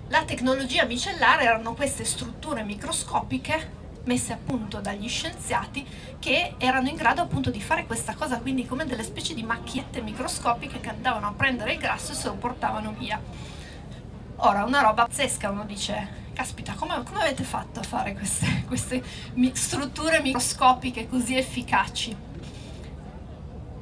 La tecnologia micellare erano queste strutture microscopiche messe a punto dagli scienziati che erano in grado appunto di fare questa cosa, quindi come delle specie di macchiette microscopiche che andavano a prendere il grasso e se lo portavano via. Ora, una roba pazzesca, uno dice, caspita, come, come avete fatto a fare queste, queste strutture microscopiche così efficaci?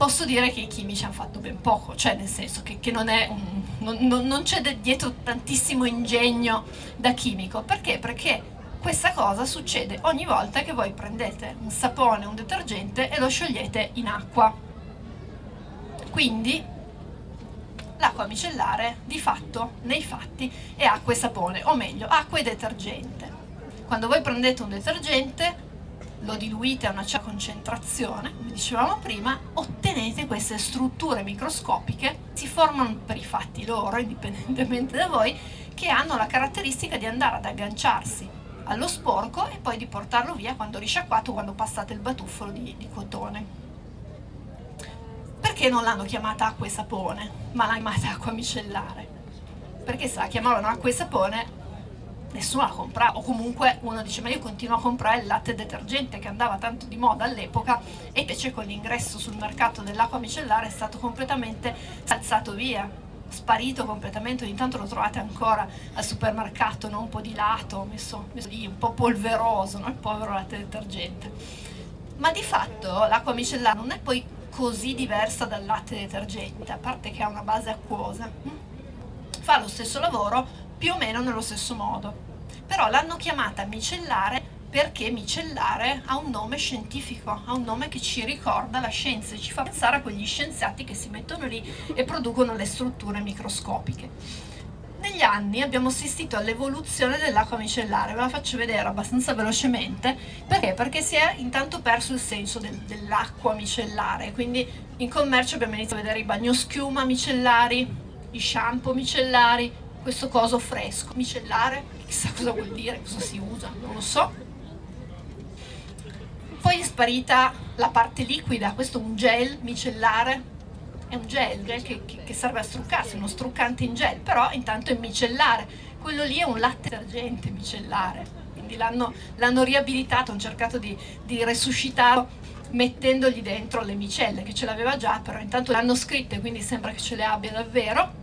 Posso dire che i chimici hanno fatto ben poco, cioè nel senso che, che non, un, non, non c'è dietro tantissimo ingegno da chimico, perché? Perché questa cosa succede ogni volta che voi prendete un sapone, un detergente e lo sciogliete in acqua. Quindi l'acqua micellare di fatto, nei fatti, è acqua e sapone, o meglio, acqua e detergente. Quando voi prendete un detergente lo diluite a una certa concentrazione, come dicevamo prima, ottenete queste strutture microscopiche, si formano per i fatti loro, indipendentemente da voi, che hanno la caratteristica di andare ad agganciarsi allo sporco e poi di portarlo via quando risciacquato, quando passate il batuffolo di, di cotone. Perché non l'hanno chiamata acqua e sapone, ma l'hanno chiamata acqua micellare? Perché se la chiamavano acqua e sapone nessuno la comprava o comunque uno dice ma io continuo a comprare il latte detergente che andava tanto di moda all'epoca e invece con l'ingresso sul mercato dell'acqua micellare è stato completamente alzato via sparito completamente, ogni tanto lo trovate ancora al supermercato, no? un po' di lato, messo, messo lì, un po' polveroso, no? il povero latte detergente. Ma di fatto l'acqua micellare non è poi così diversa dal latte detergente, a parte che ha una base acquosa. Hm? Fa lo stesso lavoro più o meno nello stesso modo però l'hanno chiamata micellare perché micellare ha un nome scientifico, ha un nome che ci ricorda la scienza e ci fa pensare a quegli scienziati che si mettono lì e producono le strutture microscopiche. Negli anni abbiamo assistito all'evoluzione dell'acqua micellare, ve la faccio vedere abbastanza velocemente, perché? Perché si è intanto perso il senso del, dell'acqua micellare, quindi in commercio abbiamo iniziato a vedere i bagnoschiuma micellari, i shampoo micellari, questo coso fresco, micellare, chissà cosa vuol dire, cosa si usa, non lo so. Poi è sparita la parte liquida, questo è un gel micellare, è un gel, gel che, che, serve a struccarsi, uno struccante in gel, però intanto è micellare, quello lì è un latte detergente micellare, quindi l'hanno riabilitato, hanno cercato di, di resuscitarlo mettendogli dentro le micelle, che ce l'aveva già, però intanto l'hanno scritte, quindi sembra che ce le abbia davvero.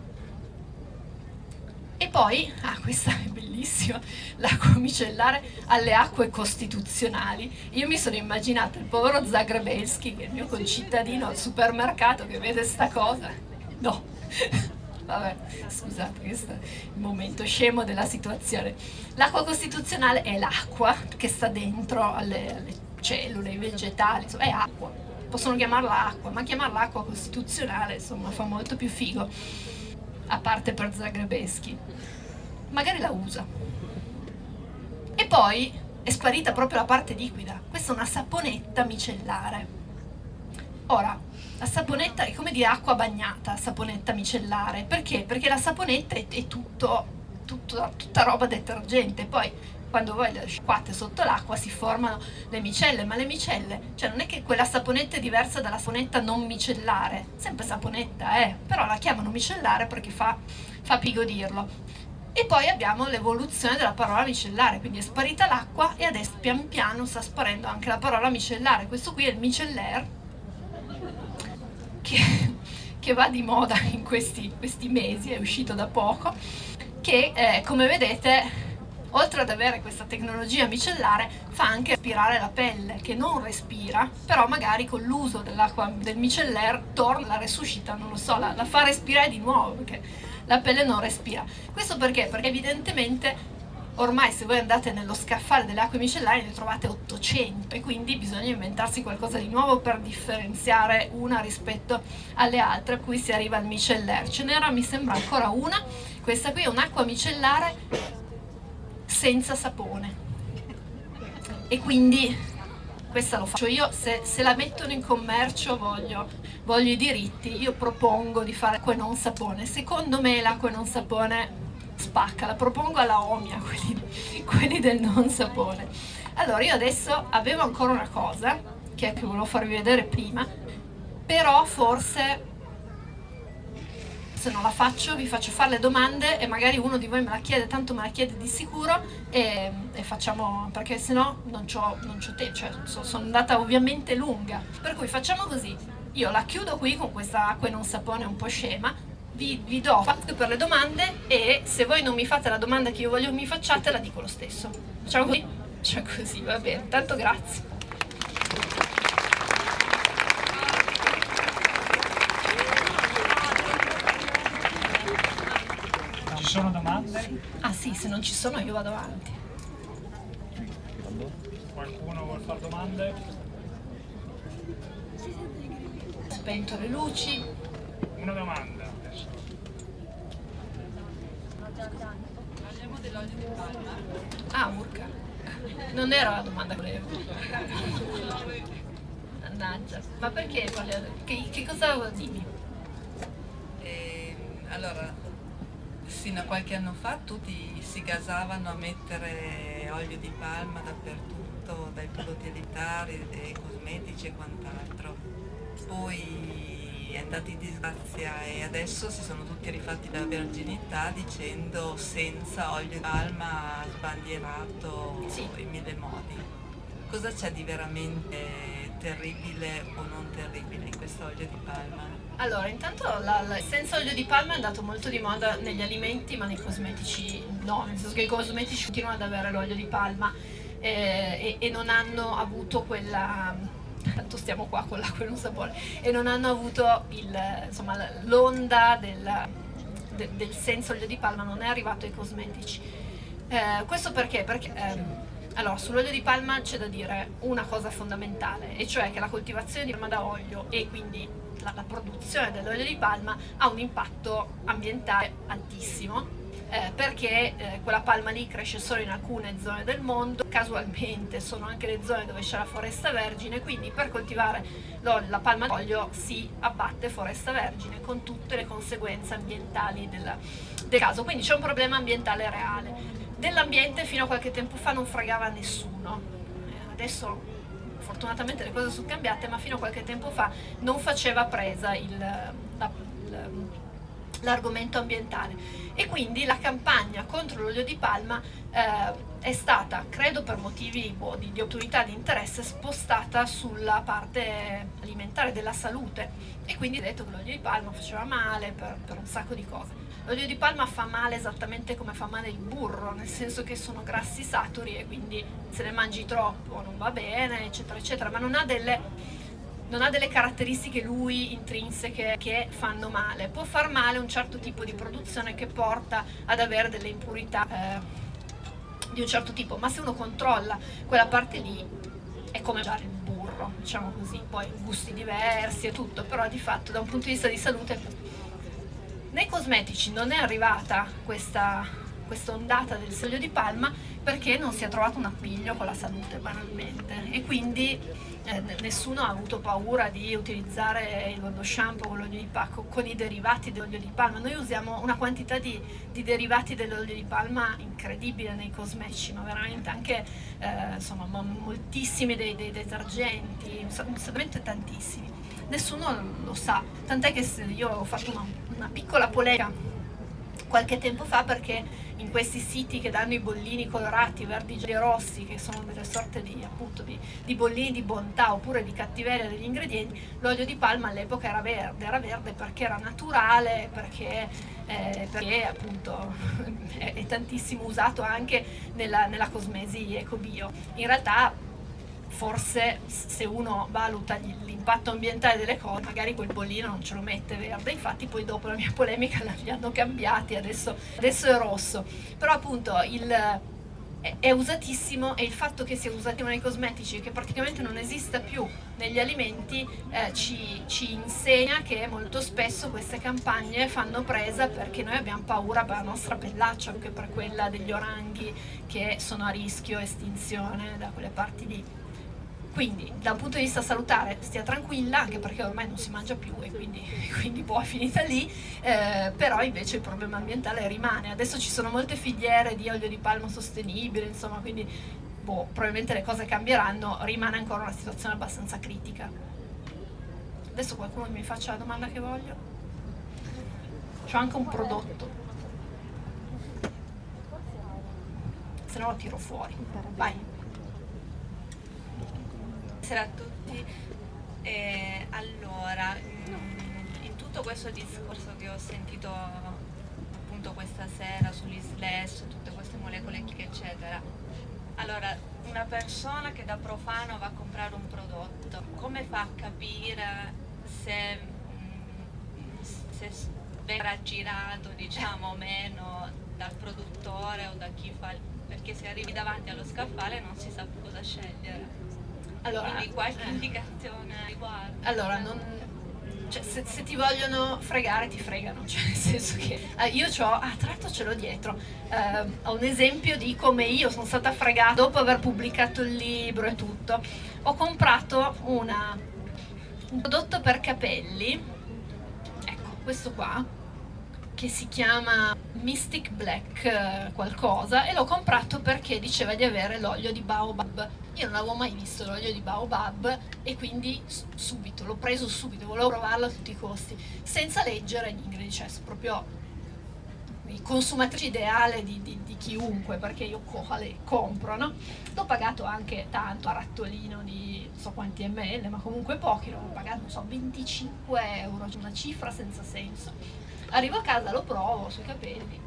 E poi, ah questa è bellissima, l'acqua micellare alle acque costituzionali. Io mi sono immaginata il povero Zagrebelski, che è il mio concittadino al supermercato, che vede sta cosa. No, Vabbè, scusate, questo è il momento scemo della situazione. L'acqua costituzionale è l'acqua che sta dentro alle, alle cellule, ai vegetali, insomma, è acqua. Possono chiamarla acqua, ma chiamarla acqua costituzionale, insomma, fa molto più figo, a parte per Zagrebeschi. Magari la usa. E poi è sparita proprio la parte liquida. Questa è una saponetta micellare. Ora, la saponetta è come dire acqua bagnata, saponetta micellare. Perché? Perché la saponetta è, è tutto, tutto, tutta roba detergente. Poi quando voi le sciacquate sotto l'acqua si formano le micelle, ma le micelle, cioè non è che quella saponetta è diversa dalla saponetta non micellare, sempre saponetta, eh, però la chiamano micellare perché fa, fa pigo dirlo. E poi abbiamo l'evoluzione della parola micellare, quindi è sparita l'acqua e adesso pian piano sta sparendo anche la parola micellare. Questo qui è il micellaire, che, che va di moda in questi, questi, mesi, è uscito da poco, che eh, come vedete oltre ad avere questa tecnologia micellare fa anche respirare la pelle che non respira però magari con l'uso dell'acqua del micellaire torna, la resuscita, non lo so, la, la fa respirare di nuovo perché la pelle non respira. Questo perché? Perché evidentemente ormai se voi andate nello scaffale delle acque micellari ne trovate 800 e quindi bisogna inventarsi qualcosa di nuovo per differenziare una rispetto alle altre a cui si arriva al micellaire. Ce n'era mi sembra ancora una, questa qui è un'acqua micellare senza sapone. E quindi questa lo faccio io, se, se la mettono in commercio voglio, voglio, i diritti, io propongo di fare acqua e non sapone, secondo me l'acqua e non sapone spacca, la propongo alla Omia, quelli, quelli del non sapone. Allora io adesso avevo ancora una cosa, che è che volevo farvi vedere prima, però forse se non la faccio vi faccio fare le domande e magari uno di voi me la chiede, tanto me la chiede di sicuro e, e facciamo, perché se no non ho tempo, cioè so, sono andata ovviamente lunga. Per cui facciamo così, io la chiudo qui con questa acqua e non sapone un po' scema, vi, vi do spazio per le domande e se voi non mi fate la domanda che io voglio mi facciate la dico lo stesso. Facciamo così? Facciamo così, va bene, tanto grazie. sono domande? Ah sì, se non ci sono io vado avanti. Qualcuno vuole fare domande? Spento le luci. Una domanda adesso. Parliamo dell'olio di palma. Ah, urca. Non era la domanda che volevo. Mannaggia. Ma perché? Che, che cosa dimmi? Eh, allora, Fino a qualche anno fa tutti si gasavano a mettere olio di palma dappertutto, dai prodotti alimentari, dai cosmetici e quant'altro. Poi è andata in disgrazia e adesso si sono tutti rifatti la verginità dicendo senza olio di palma sbandierato sì. in mille modi. Cosa c'è di veramente terribile o non terribile in questo olio di palma? Allora, intanto la, la, il senza olio di palma è andato molto di moda negli alimenti, ma nei cosmetici no, nel senso che i cosmetici continuano ad avere l'olio di palma eh, e, e, non hanno avuto quella tanto stiamo qua con l'acqua e non sapore e non hanno avuto l'onda del, de, del senza olio di palma non è arrivato ai cosmetici eh, questo perché? perché ehm, allora, sull'olio di palma c'è da dire una cosa fondamentale, e cioè che la coltivazione di palma da olio e quindi la, la produzione dell'olio di palma ha un impatto ambientale altissimo eh, perché eh, quella palma lì cresce solo in alcune zone del mondo, casualmente sono anche le zone dove c'è la foresta vergine, quindi per coltivare la palma d'olio si abbatte foresta vergine con tutte le conseguenze ambientali del, del caso, quindi c'è un problema ambientale reale. Dell'ambiente fino a qualche tempo fa non fregava nessuno, adesso fortunatamente le cose sono cambiate, ma fino a qualche tempo fa non faceva presa l'argomento ambientale. E quindi la campagna contro l'olio di palma eh, è stata, credo per motivi boh, di, di autorità di interesse, spostata sulla parte alimentare della salute. E quindi detto che l'olio di palma faceva male per, per un sacco di cose. L'olio di palma fa male esattamente come fa male il burro, nel senso che sono grassi saturi e quindi se ne mangi troppo non va bene, eccetera, eccetera, ma non ha delle non ha delle caratteristiche lui intrinseche che fanno male, può far male un certo tipo di produzione che porta ad avere delle impurità eh, di un certo tipo, ma se uno controlla quella parte lì è come mangiare il burro, diciamo così, poi gusti diversi e tutto, però di fatto da un punto di vista di salute nei cosmetici non è arrivata questa, questa ondata del olio di palma perché non si è trovato un appiglio con la salute banalmente e quindi eh, nessuno ha avuto paura di utilizzare lo shampoo con l'olio di palma, con i derivati dell'olio di palma. Noi usiamo una quantità di, di derivati dell'olio di palma incredibile nei cosmetici, ma veramente anche eh, insomma, moltissimi dei, dei detergenti, veramente tantissimi. Nessuno lo sa, tant'è che io ho fatto una, una piccola polemica qualche tempo fa perché in questi siti che danno i bollini colorati, verdi, e rossi, che sono delle sorte di, appunto, di, di bollini di bontà oppure di cattiveria degli ingredienti, l'olio di palma all'epoca era verde, era verde perché era naturale, perché, eh, perché appunto è, è, tantissimo usato anche nella, nella cosmesi eco-bio. In realtà forse se uno valuta l'impatto ambientale delle cose magari quel bollino non ce lo mette verde infatti poi dopo la mia polemica li hanno cambiati adesso, adesso è rosso. Però appunto il, è usatissimo e il fatto che sia usatissimo nei cosmetici e che praticamente non esista più negli alimenti eh, ci, ci, insegna che molto spesso queste campagne fanno presa perché noi abbiamo paura per la nostra pellaccia anche per quella degli oranghi che sono a rischio estinzione da quelle parti lì quindi da un punto di vista salutare stia tranquilla, anche perché ormai non si mangia più e quindi, quindi boh, è finita lì, eh, però invece il problema ambientale rimane. Adesso ci sono molte filiere di olio di palma sostenibile, insomma, quindi boh, probabilmente le cose cambieranno, rimane ancora una situazione abbastanza critica. Adesso qualcuno mi faccia la domanda che voglio. C'ho anche un prodotto. Se no lo tiro fuori. Vai buonasera a tutti. Eh, allora, mm, in tutto questo discorso che ho sentito appunto questa sera sugli slash, tutte queste molecole eccetera, allora una persona che da profano va a comprare un prodotto, come fa a capire se, mm, se verrà girato diciamo o meno dal produttore o da chi fa perché se arrivi davanti allo scaffale non si sa cosa scegliere allora, Quindi qualche eh. indicazione riguardo? Allora, non, cioè, se, se, ti vogliono fregare ti fregano, cioè nel senso che eh, io ho, ah tra l'altro ce l'ho dietro, eh, ho un esempio di come io sono stata fregata dopo aver pubblicato il libro e tutto, ho comprato una, un prodotto per capelli, ecco questo qua, che si chiama Mystic Black eh, qualcosa e l'ho comprato perché diceva di avere l'olio di baobab io non avevo mai visto l'olio di baobab e quindi subito, l'ho preso subito, volevo provarlo a tutti i costi senza leggere gli ingredienti, cioè proprio il consumatrice ideale di, di, di, chiunque perché io le compro, no? L'ho pagato anche tanto a rattolino di non so quanti ml, ma comunque pochi, l'ho pagato non so 25 euro, cioè una cifra senza senso Arrivo a casa, lo provo sui capelli,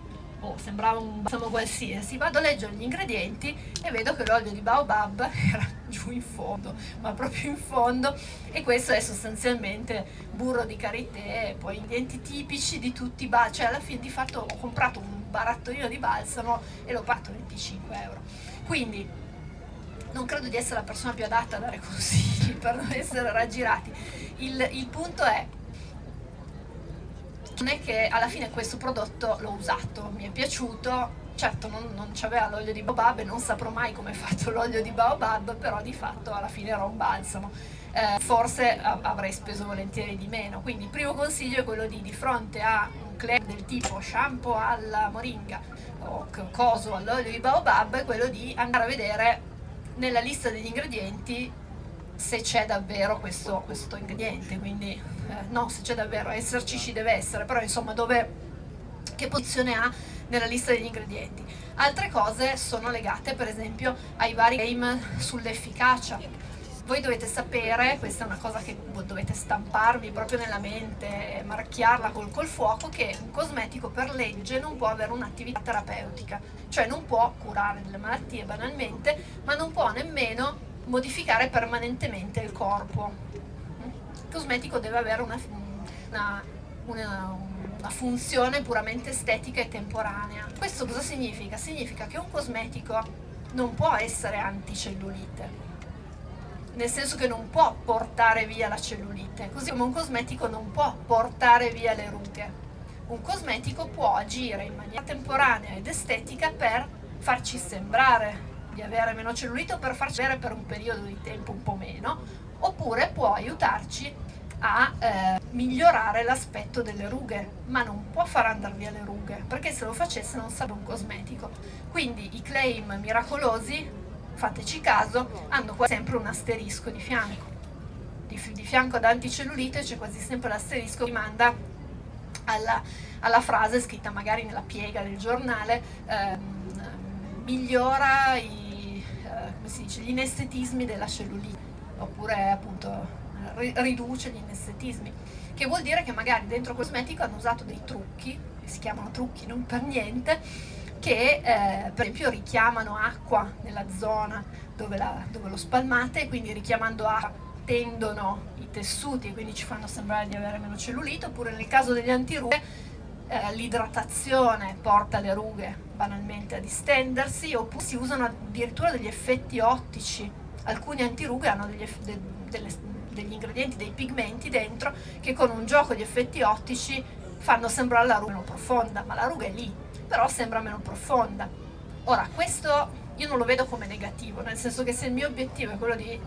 oh, sembrava un balsamo qualsiasi, vado a leggere gli ingredienti e vedo che l'olio di baobab era giù in fondo, ma proprio in fondo, e questo è sostanzialmente burro di karité, poi ingredienti tipici di tutti i balsami, cioè alla fine di fatto ho comprato un barattolino di balsamo e l'ho pagato 25 euro. Quindi non credo di essere la persona più adatta a dare consigli per non essere raggirati. Il, il punto è non è che alla fine questo prodotto l'ho usato, mi è piaciuto, certo non, non c'aveva l'olio di baobab e non saprò mai come è fatto l'olio di baobab, però di fatto alla fine era un balsamo. Eh, forse avrei speso volentieri di meno, quindi il primo consiglio è quello di di fronte a un claim del tipo shampoo alla moringa o coso all'olio di baobab, è quello di andare a vedere nella lista degli ingredienti se c'è davvero questo, questo ingrediente, quindi eh, no, se c'è davvero, esserci ci deve essere, però insomma dove, che posizione ha nella lista degli ingredienti. Altre cose sono legate per esempio ai vari game sull'efficacia. Voi dovete sapere, questa è una cosa che dovete stamparvi proprio nella mente marchiarla col, col fuoco, che un cosmetico per legge non può avere un'attività terapeutica, cioè non può curare delle malattie banalmente, ma non può nemmeno modificare permanentemente il corpo. cosmetico deve avere una, una, una, una funzione puramente estetica e temporanea. Questo cosa significa? Significa che un cosmetico non può essere anticellulite, nel senso che non può portare via la cellulite, così come un cosmetico non può portare via le rughe. Un cosmetico può agire in maniera temporanea ed estetica per farci sembrare di avere meno cellulite o per farci avere per un periodo di tempo un po' meno, oppure può aiutarci a eh, migliorare l'aspetto delle rughe, ma non può far andare via le rughe, perché se lo facesse non sarebbe un cosmetico. Quindi i claim miracolosi fateci caso, hanno sempre un asterisco di fianco. Di, di fianco ad anticellulite c'è quasi sempre l'asterisco che rimanda alla, alla, frase scritta magari nella piega del giornale, ehm, migliora i, eh, dice, gli inestetismi della cellulite, oppure appunto riduce gli inestetismi, che vuol dire che magari dentro cosmetico hanno usato dei trucchi, si chiamano trucchi non per niente, che eh, per esempio richiamano acqua nella zona dove, la, dove lo spalmate quindi richiamando acqua tendono i tessuti e quindi ci fanno sembrare di avere meno cellulite oppure nel caso degli antirughe eh, l'idratazione porta le rughe banalmente a distendersi oppure si usano addirittura degli effetti ottici alcuni antirughe hanno degli, de, delle, degli ingredienti, dei pigmenti dentro che con un gioco di effetti ottici fanno sembrare la ruga meno profonda ma la ruga è lì però sembra meno profonda. Ora, questo io non lo vedo come negativo, nel senso che se il mio obiettivo è quello di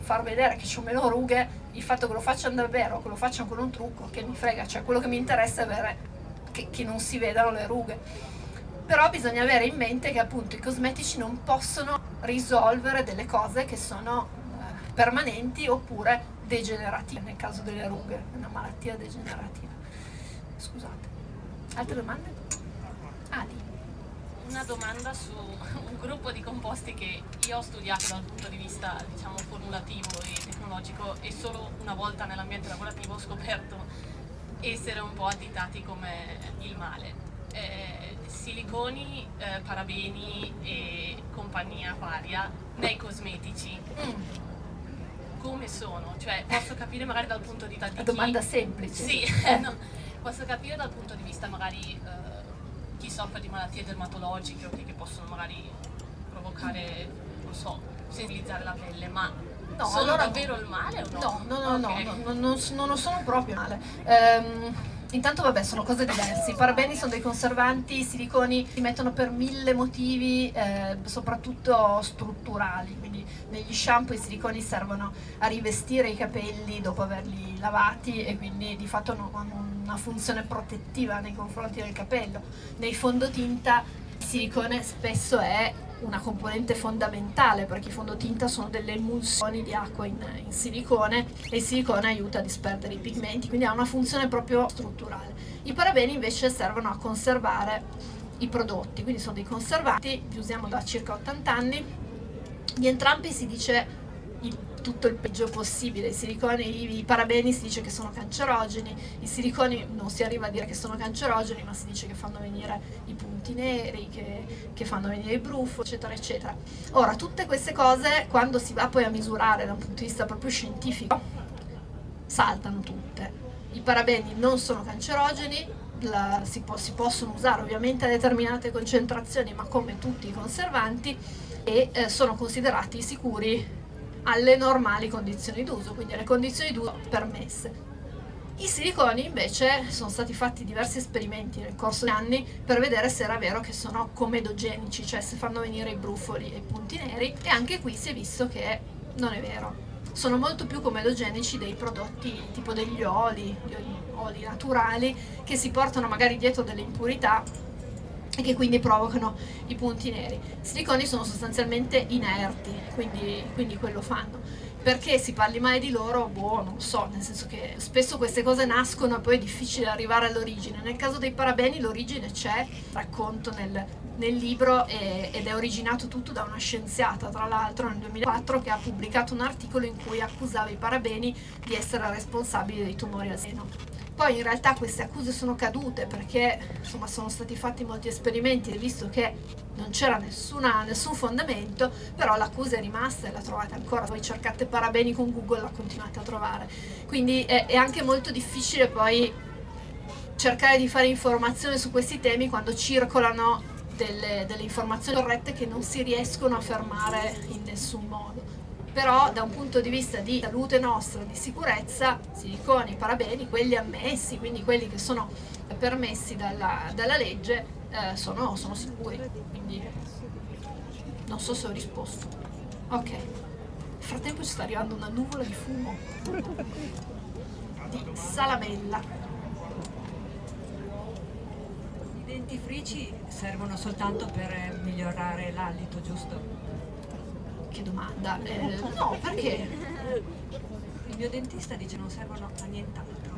far vedere che ho meno rughe, il fatto che lo facciano davvero che lo facciano con un trucco, che mi frega, cioè quello che mi interessa è avere che, che non si vedano le rughe. Però bisogna avere in mente che appunto i cosmetici non possono risolvere delle cose che sono eh, permanenti oppure degenerative, nel caso delle rughe, una malattia degenerativa. Scusate. Altre domande? Adi. Una domanda su un gruppo di composti che io ho studiato dal punto di vista diciamo formulativo e tecnologico e solo una volta nell'ambiente lavorativo ho scoperto essere un po' additati come il male. Eh, siliconi, eh, parabeni e compagnia varia nei cosmetici. Mm. Come sono? Cioè, posso capire magari dal punto di vista di domanda semplice. Sì, eh. no, posso capire dal punto di vista magari eh, chi soffre di malattie dermatologiche o che, che possono magari provocare, non so, sensibilizzare la pelle, ma no, sono allora davvero il male o no? No, no, no, okay. no, no, no, non lo sono proprio male. Um, Intanto vabbè sono cose diverse, i parabeni sono dei conservanti, i siliconi si mettono per mille motivi, eh, soprattutto strutturali, quindi negli shampoo i siliconi servono a rivestire i capelli dopo averli lavati e quindi di fatto hanno una funzione protettiva nei confronti del capello. Nei fondotinta il silicone spesso è una componente fondamentale perché i fondotinta sono delle emulsioni di acqua in, in, silicone e il silicone aiuta a disperdere i pigmenti, quindi ha una funzione proprio strutturale. I parabeni invece servono a conservare i prodotti, quindi sono dei conservanti, li usiamo da circa 80 anni, di entrambi si dice tutto il peggio possibile. I siliconi, i parabeni si dice che sono cancerogeni, i siliconi non si arriva a dire che sono cancerogeni, ma si dice che fanno venire i punti neri, che, che fanno venire i brufo, eccetera, eccetera. Ora, tutte queste cose, quando si va poi a misurare da un punto di vista proprio scientifico, saltano tutte. I parabeni non sono cancerogeni, la, si, po si, possono usare ovviamente a determinate concentrazioni, ma come tutti i conservanti, e eh, sono considerati sicuri alle normali condizioni d'uso, quindi alle condizioni d'uso permesse. I siliconi invece sono stati fatti diversi esperimenti nel corso degli anni per vedere se era vero che sono comedogenici, cioè se fanno venire i brufoli e i punti neri e anche qui si è visto che non è vero. Sono molto più comedogenici dei prodotti tipo degli oli, gli oli, oli naturali che si portano magari dietro delle impurità e che quindi provocano i punti neri. I siliconi sono sostanzialmente inerti, quindi, quindi quello fanno. Perché si parli mai di loro? Boh, non so, nel senso che spesso queste cose nascono e poi è difficile arrivare all'origine. Nel caso dei parabeni l'origine c'è, racconto nel, nel libro e, ed è originato tutto da una scienziata, tra l'altro nel 2004, che ha pubblicato un articolo in cui accusava i parabeni di essere responsabili dei tumori al seno Poi in realtà queste accuse sono cadute perché insomma sono stati fatti molti esperimenti e visto che non c'era nessun fondamento, però l'accusa è rimasta e la trovate ancora, voi cercate parabeni con Google la continuate a trovare. Quindi è, è anche molto difficile poi cercare di fare informazione su questi temi quando circolano delle, delle informazioni corrette che non si riescono a fermare in nessun modo però da un punto di vista di salute nostra, di sicurezza, siliconi, parabeni, quelli ammessi, quindi quelli che sono permessi dalla, dalla legge, eh, sono, sono, sicuri. Quindi non so se ho risposto. Ok. Nel frattempo ci sta arrivando una nuvola di fumo di salamella. I dentifrici servono soltanto per migliorare l'alito, giusto? Che domanda? Eh, no, perché? Il mio dentista dice non servono a nient'altro.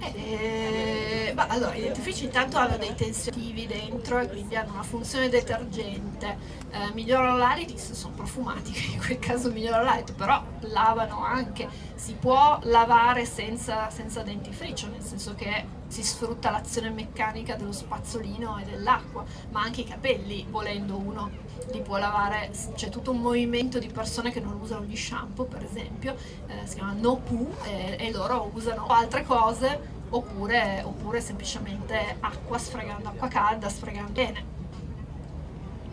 Eh, bah, allora, i dentifrici intanto hanno dei tensionivi dentro e quindi hanno una funzione detergente, eh, migliorano l'alito, sono profumati, in quel caso migliorano l'alito, però lavano anche, si può lavare senza, senza dentifricio, nel senso che si sfrutta l'azione meccanica dello spazzolino e dell'acqua, ma anche i capelli, volendo uno li può lavare, c'è tutto un movimento di persone che non usano gli shampoo per esempio, eh, si chiama no poo e, e, loro usano altre cose oppure, oppure semplicemente acqua sfregando acqua calda, sfregando bene.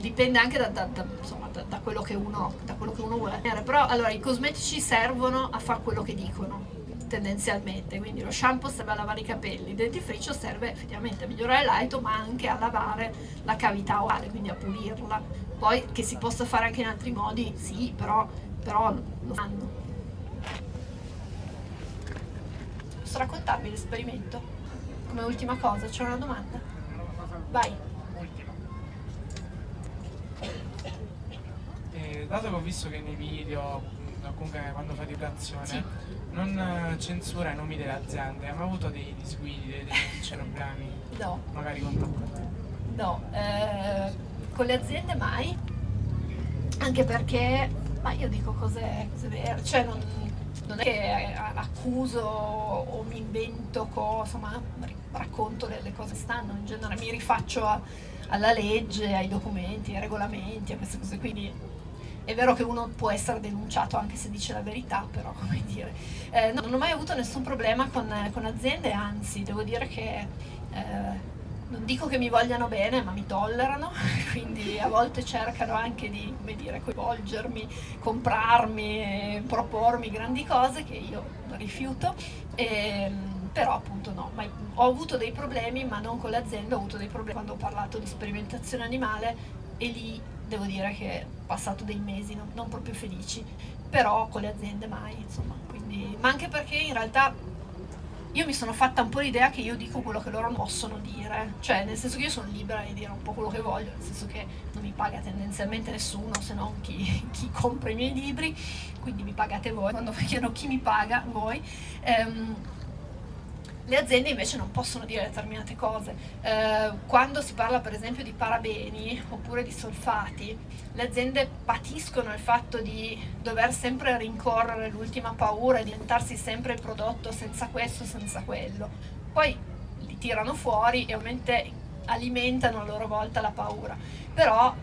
Dipende anche da, da, da, insomma, da quello, che uno, quello che uno vuole però allora i cosmetici servono a fare quello che dicono tendenzialmente, quindi lo shampoo serve a lavare i capelli, il dentifricio serve effettivamente a migliorare l'alito ma anche a lavare la cavità orale, quindi a pulirla. Poi che si possa fare anche in altri modi, sì, però, però lo fanno. Posso raccontarvi l'esperimento? Come ultima cosa, c'è una domanda? Vai. Eh, dato che ho visto che nei video, comunque quando fai divulgazione, sì non eh, censura i nomi delle aziende, mai avuto dei disguidi, dei, dei problemi? No. Magari con te? No, eh, con le aziende mai, anche perché, ma io dico cose, cose vere, cioè non, non, è che accuso o mi invento cose, ma racconto delle cose che stanno, in genere mi rifaccio a, alla legge, ai documenti, ai regolamenti, a queste cose, quindi è vero che uno può essere denunciato anche se dice la verità, però come dire. Eh, no, non ho mai avuto nessun problema con, con aziende, anzi devo dire che eh, non dico che mi vogliano bene, ma mi tollerano, quindi a volte cercano anche di come dire, coinvolgermi, comprarmi, propormi grandi cose che io rifiuto. E, ehm, però appunto no, ma ho avuto dei problemi ma non con l'azienda, ho avuto dei problemi quando ho parlato di sperimentazione animale e lì devo dire che ho passato dei mesi non, non proprio felici, però con le aziende mai, insomma, quindi, ma anche perché in realtà io mi sono fatta un po' l'idea che io dico quello che loro possono dire, cioè nel senso che io sono libera di dire un po' quello che voglio, nel senso che non mi paga tendenzialmente nessuno se non chi, chi compra i miei libri, quindi mi pagate voi, quando chiedono chi mi paga, voi. Um, le aziende invece non possono dire determinate cose. Eh, quando si parla per esempio di parabeni oppure di solfati, le aziende patiscono il fatto di dover sempre rincorrere l'ultima paura e diventarsi sempre il prodotto senza questo, senza quello. Poi li tirano fuori e ovviamente alimentano a loro volta la paura. Però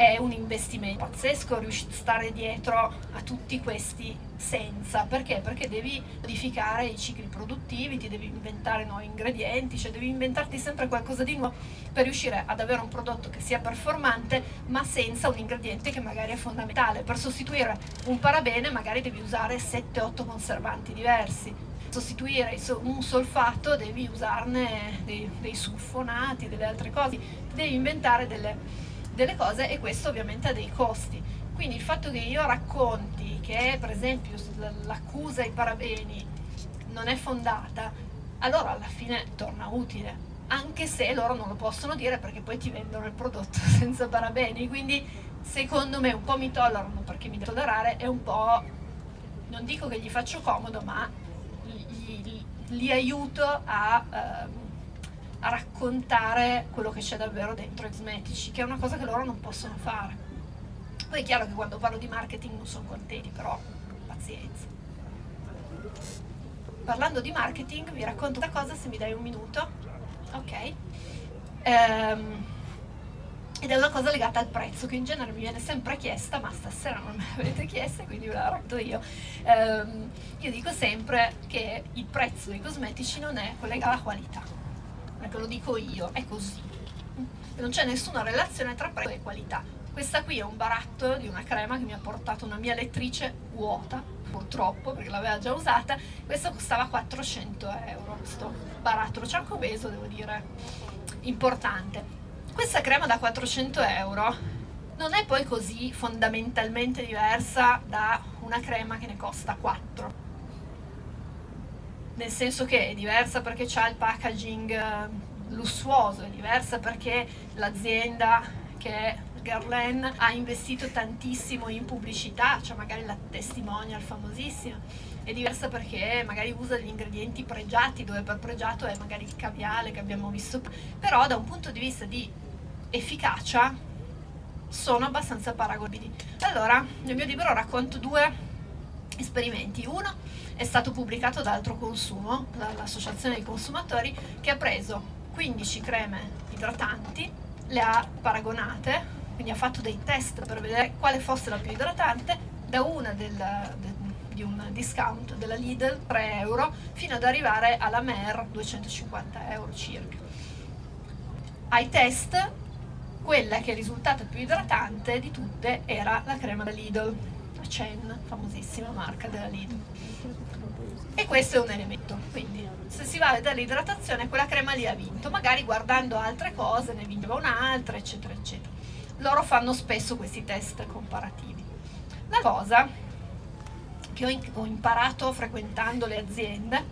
è un investimento pazzesco riuscire a stare dietro a tutti questi senza, perché? Perché devi modificare i cicli produttivi, ti devi inventare nuovi ingredienti, cioè devi inventarti sempre qualcosa di nuovo per riuscire ad avere un prodotto che sia performante ma senza un ingrediente che magari è fondamentale. Per sostituire un parabene magari devi usare 7-8 conservanti diversi, sostituire un solfato devi usarne dei, dei sulfonati, delle altre cose, devi inventare delle delle cose e questo ovviamente ha dei costi. Quindi il fatto che io racconti che per esempio l'accusa ai parabeni non è fondata, allora alla fine torna utile, anche se loro non lo possono dire perché poi ti vendono il prodotto senza parabeni, quindi secondo me un po' mi tollerano perché mi devo tollerare e un po', non dico che gli faccio comodo, ma li, li, li aiuto a... Uh, a raccontare quello che c'è davvero dentro Exmetici, che è una cosa che loro non possono fare. Poi è chiaro che quando parlo di marketing non sono contenti, però pazienza. parlando di marketing, vi racconto una cosa se mi dai un minuto. Ok. Ehm, ed è una cosa legata al prezzo che in genere mi viene sempre chiesta, ma stasera non me l'avete chiesta, quindi ve la racconto io. Ehm, io dico sempre che il prezzo dei cosmetici non è collegato alla qualità, perché lo dico io, è così. Non c'è nessuna relazione tra prezzo e qualità. Questa qui è un baratto di una crema che mi ha portato una mia lettrice vuota, purtroppo, perché l'aveva già usata. Questa costava 400 euro, questo barattolo ciancobeso, devo dire, importante. Questa crema da 400 euro non è poi così fondamentalmente diversa da una crema che ne costa 4 nel senso che è diversa perché ha il packaging eh, lussuoso, è diversa perché l'azienda che è Guerlain ha investito tantissimo in pubblicità, cioè magari la testimonial famosissima, è diversa perché magari usa degli ingredienti pregiati, dove per pregiato è magari il caviale che abbiamo visto, però da un punto di vista di efficacia sono abbastanza paragonabili. Allora, nel mio libro racconto due esperimenti. Uno è stato pubblicato da Altro Consumo, dall'Associazione dei Consumatori, che ha preso 15 creme idratanti, le ha paragonate, quindi ha fatto dei test per vedere quale fosse la più idratante, da una del, del, di un discount della Lidl 3 euro fino ad arrivare alla Mer 250 euro circa. Ai test quella che è risultata più idratante di tutte era la crema da Lidl, Chen, famosissima marca della Lidl. E questo è un elemento, quindi se si va a vedere l'idratazione quella crema lì ha vinto, magari guardando altre cose ne vinceva un'altra, eccetera, eccetera. Loro fanno spesso questi test comparativi. La cosa che ho imparato frequentando le aziende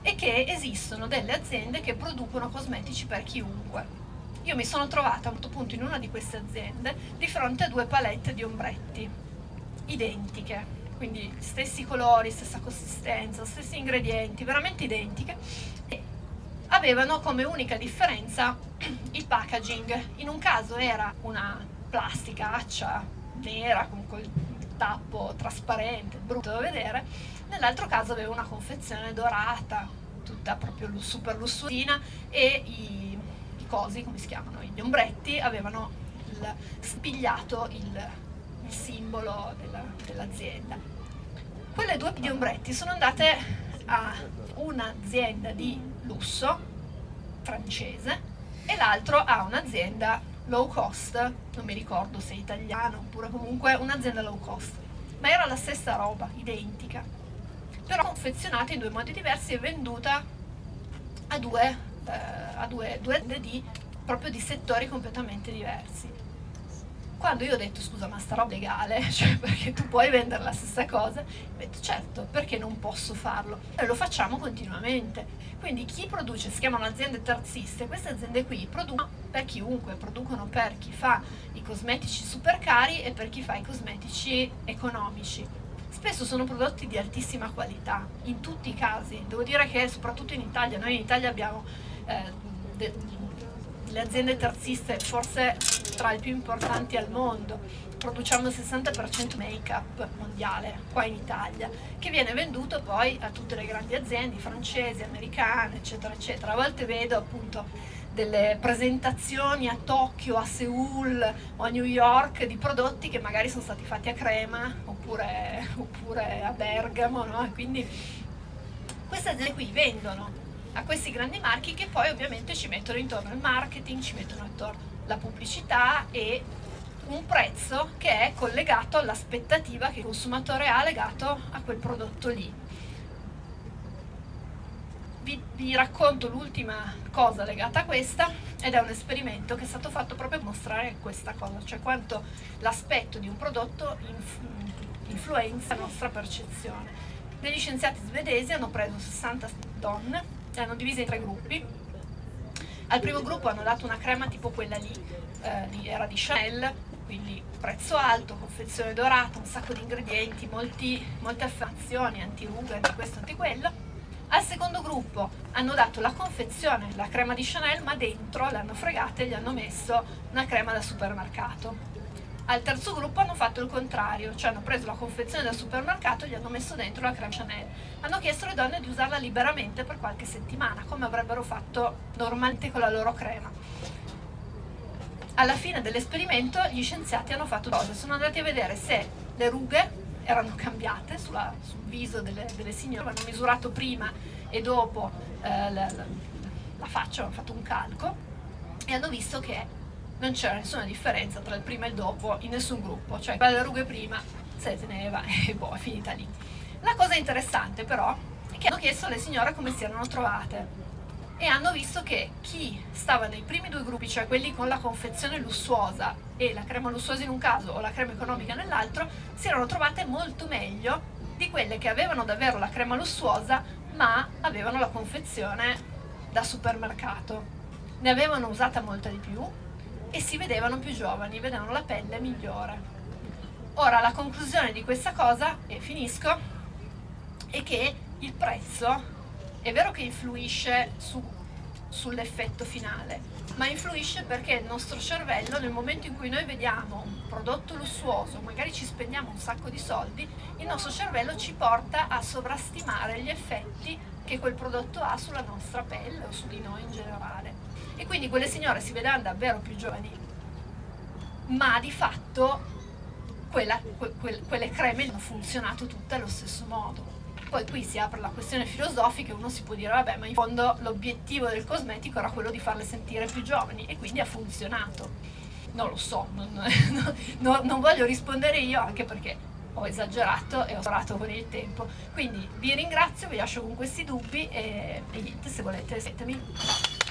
è che esistono delle aziende che producono cosmetici per chiunque io mi sono trovata a un certo punto in una di queste aziende di fronte a due palette di ombretti identiche, quindi stessi colori, stessa consistenza, stessi ingredienti, veramente identiche. E avevano come unica differenza il packaging. In un caso era una plastica accia nera con quel tappo trasparente, brutto da vedere, nell'altro caso aveva una confezione dorata, tutta proprio super lussurina e i cosi, come si chiamano, gli ombretti, avevano il, spigliato il, il simbolo dell'azienda. Dell Quelle due di ombretti sono andate a un'azienda di lusso francese e l'altro a un'azienda low cost, non mi ricordo se è italiano oppure comunque un'azienda low cost, ma era la stessa roba, identica, però confezionata in due modi diversi e venduta a due eh, a due, due di, proprio di settori completamente diversi. Quando io ho detto scusa ma sta roba è legale, cioè perché tu puoi vendere la stessa cosa, ho detto certo, perché non posso farlo? E lo facciamo continuamente. Quindi chi produce, si chiamano aziende terziste, queste aziende qui producono per chiunque, producono per chi fa i cosmetici super cari e per chi fa i cosmetici economici spesso sono prodotti di altissima qualità, in tutti i casi. Devo dire che soprattutto in Italia, noi in Italia abbiamo eh, le aziende terziste forse tra le più importanti al mondo, produciamo il 60% make-up mondiale qua in Italia, che viene venduto poi a tutte le grandi aziende francesi, americane, eccetera, eccetera. A volte vedo appunto delle presentazioni a Tokyo, a Seoul o a New York di prodotti che magari sono stati fatti a crema oppure, oppure a Bergamo, no? quindi queste aziende qui vendono a questi grandi marchi che poi ovviamente ci mettono intorno il marketing, ci mettono intorno la pubblicità e un prezzo che è collegato all'aspettativa che il consumatore ha legato a quel prodotto lì. Vi, vi racconto l'ultima cosa legata a questa ed è un esperimento che è stato fatto proprio per mostrare questa cosa, cioè quanto l'aspetto di un prodotto influenza la nostra percezione. Degli scienziati svedesi hanno preso 60 donne erano divise in tre gruppi. Al primo gruppo hanno dato una crema tipo quella lì, eh, era di Chanel, quindi prezzo alto, confezione dorata, un sacco di ingredienti, molti, molte affermazioni, antirughe, anti questo, anti quello. Al secondo gruppo hanno dato la confezione, la crema di Chanel, ma dentro l'hanno fregata e gli hanno messo una crema da supermercato. Al terzo gruppo hanno fatto il contrario, cioè hanno preso la confezione del supermercato e gli hanno messo dentro la crema Chanel. Hanno chiesto alle donne di usarla liberamente per qualche settimana, come avrebbero fatto normalmente con la loro crema. Alla fine dell'esperimento gli scienziati hanno fatto cosa? Sono andati a vedere se le rughe erano cambiate sulla, sul viso delle, delle signore, hanno misurato prima e dopo eh, la, la, la faccia, hanno fatto un calco e hanno visto che non c'era nessuna differenza tra il prima e il dopo in nessun gruppo, cioè le rughe prima se teneva e boh, è finita lì. La cosa interessante però è che hanno chiesto alle signore come si erano trovate e hanno visto che chi stava nei primi due gruppi, cioè quelli con la confezione lussuosa e la crema lussuosa in un caso o la crema economica nell'altro, si erano trovate molto meglio di quelle che avevano davvero la crema lussuosa ma avevano la confezione da supermercato. Ne avevano usata molta di più e si vedevano più giovani, vedevano la pelle migliore. Ora la conclusione di questa cosa, e finisco, è che il prezzo è vero che influisce su, sull'effetto finale, ma influisce perché il nostro cervello nel momento in cui noi vediamo un prodotto lussuoso, magari ci spendiamo un sacco di soldi, il nostro cervello ci porta a sovrastimare gli effetti che quel prodotto ha sulla nostra pelle o su di noi in generale e quindi quelle signore si vedevano davvero più giovani, ma di fatto quella, que, quelle creme hanno funzionato tutte allo stesso modo. Poi qui si apre la questione filosofica e uno si può dire vabbè ma in fondo l'obiettivo del cosmetico era quello di farle sentire più giovani e quindi ha funzionato. Non lo so, non, non, non voglio rispondere io anche perché ho esagerato e ho sparato con il tempo. Quindi vi ringrazio, vi lascio con questi dubbi e, e niente, se volete seguitemi.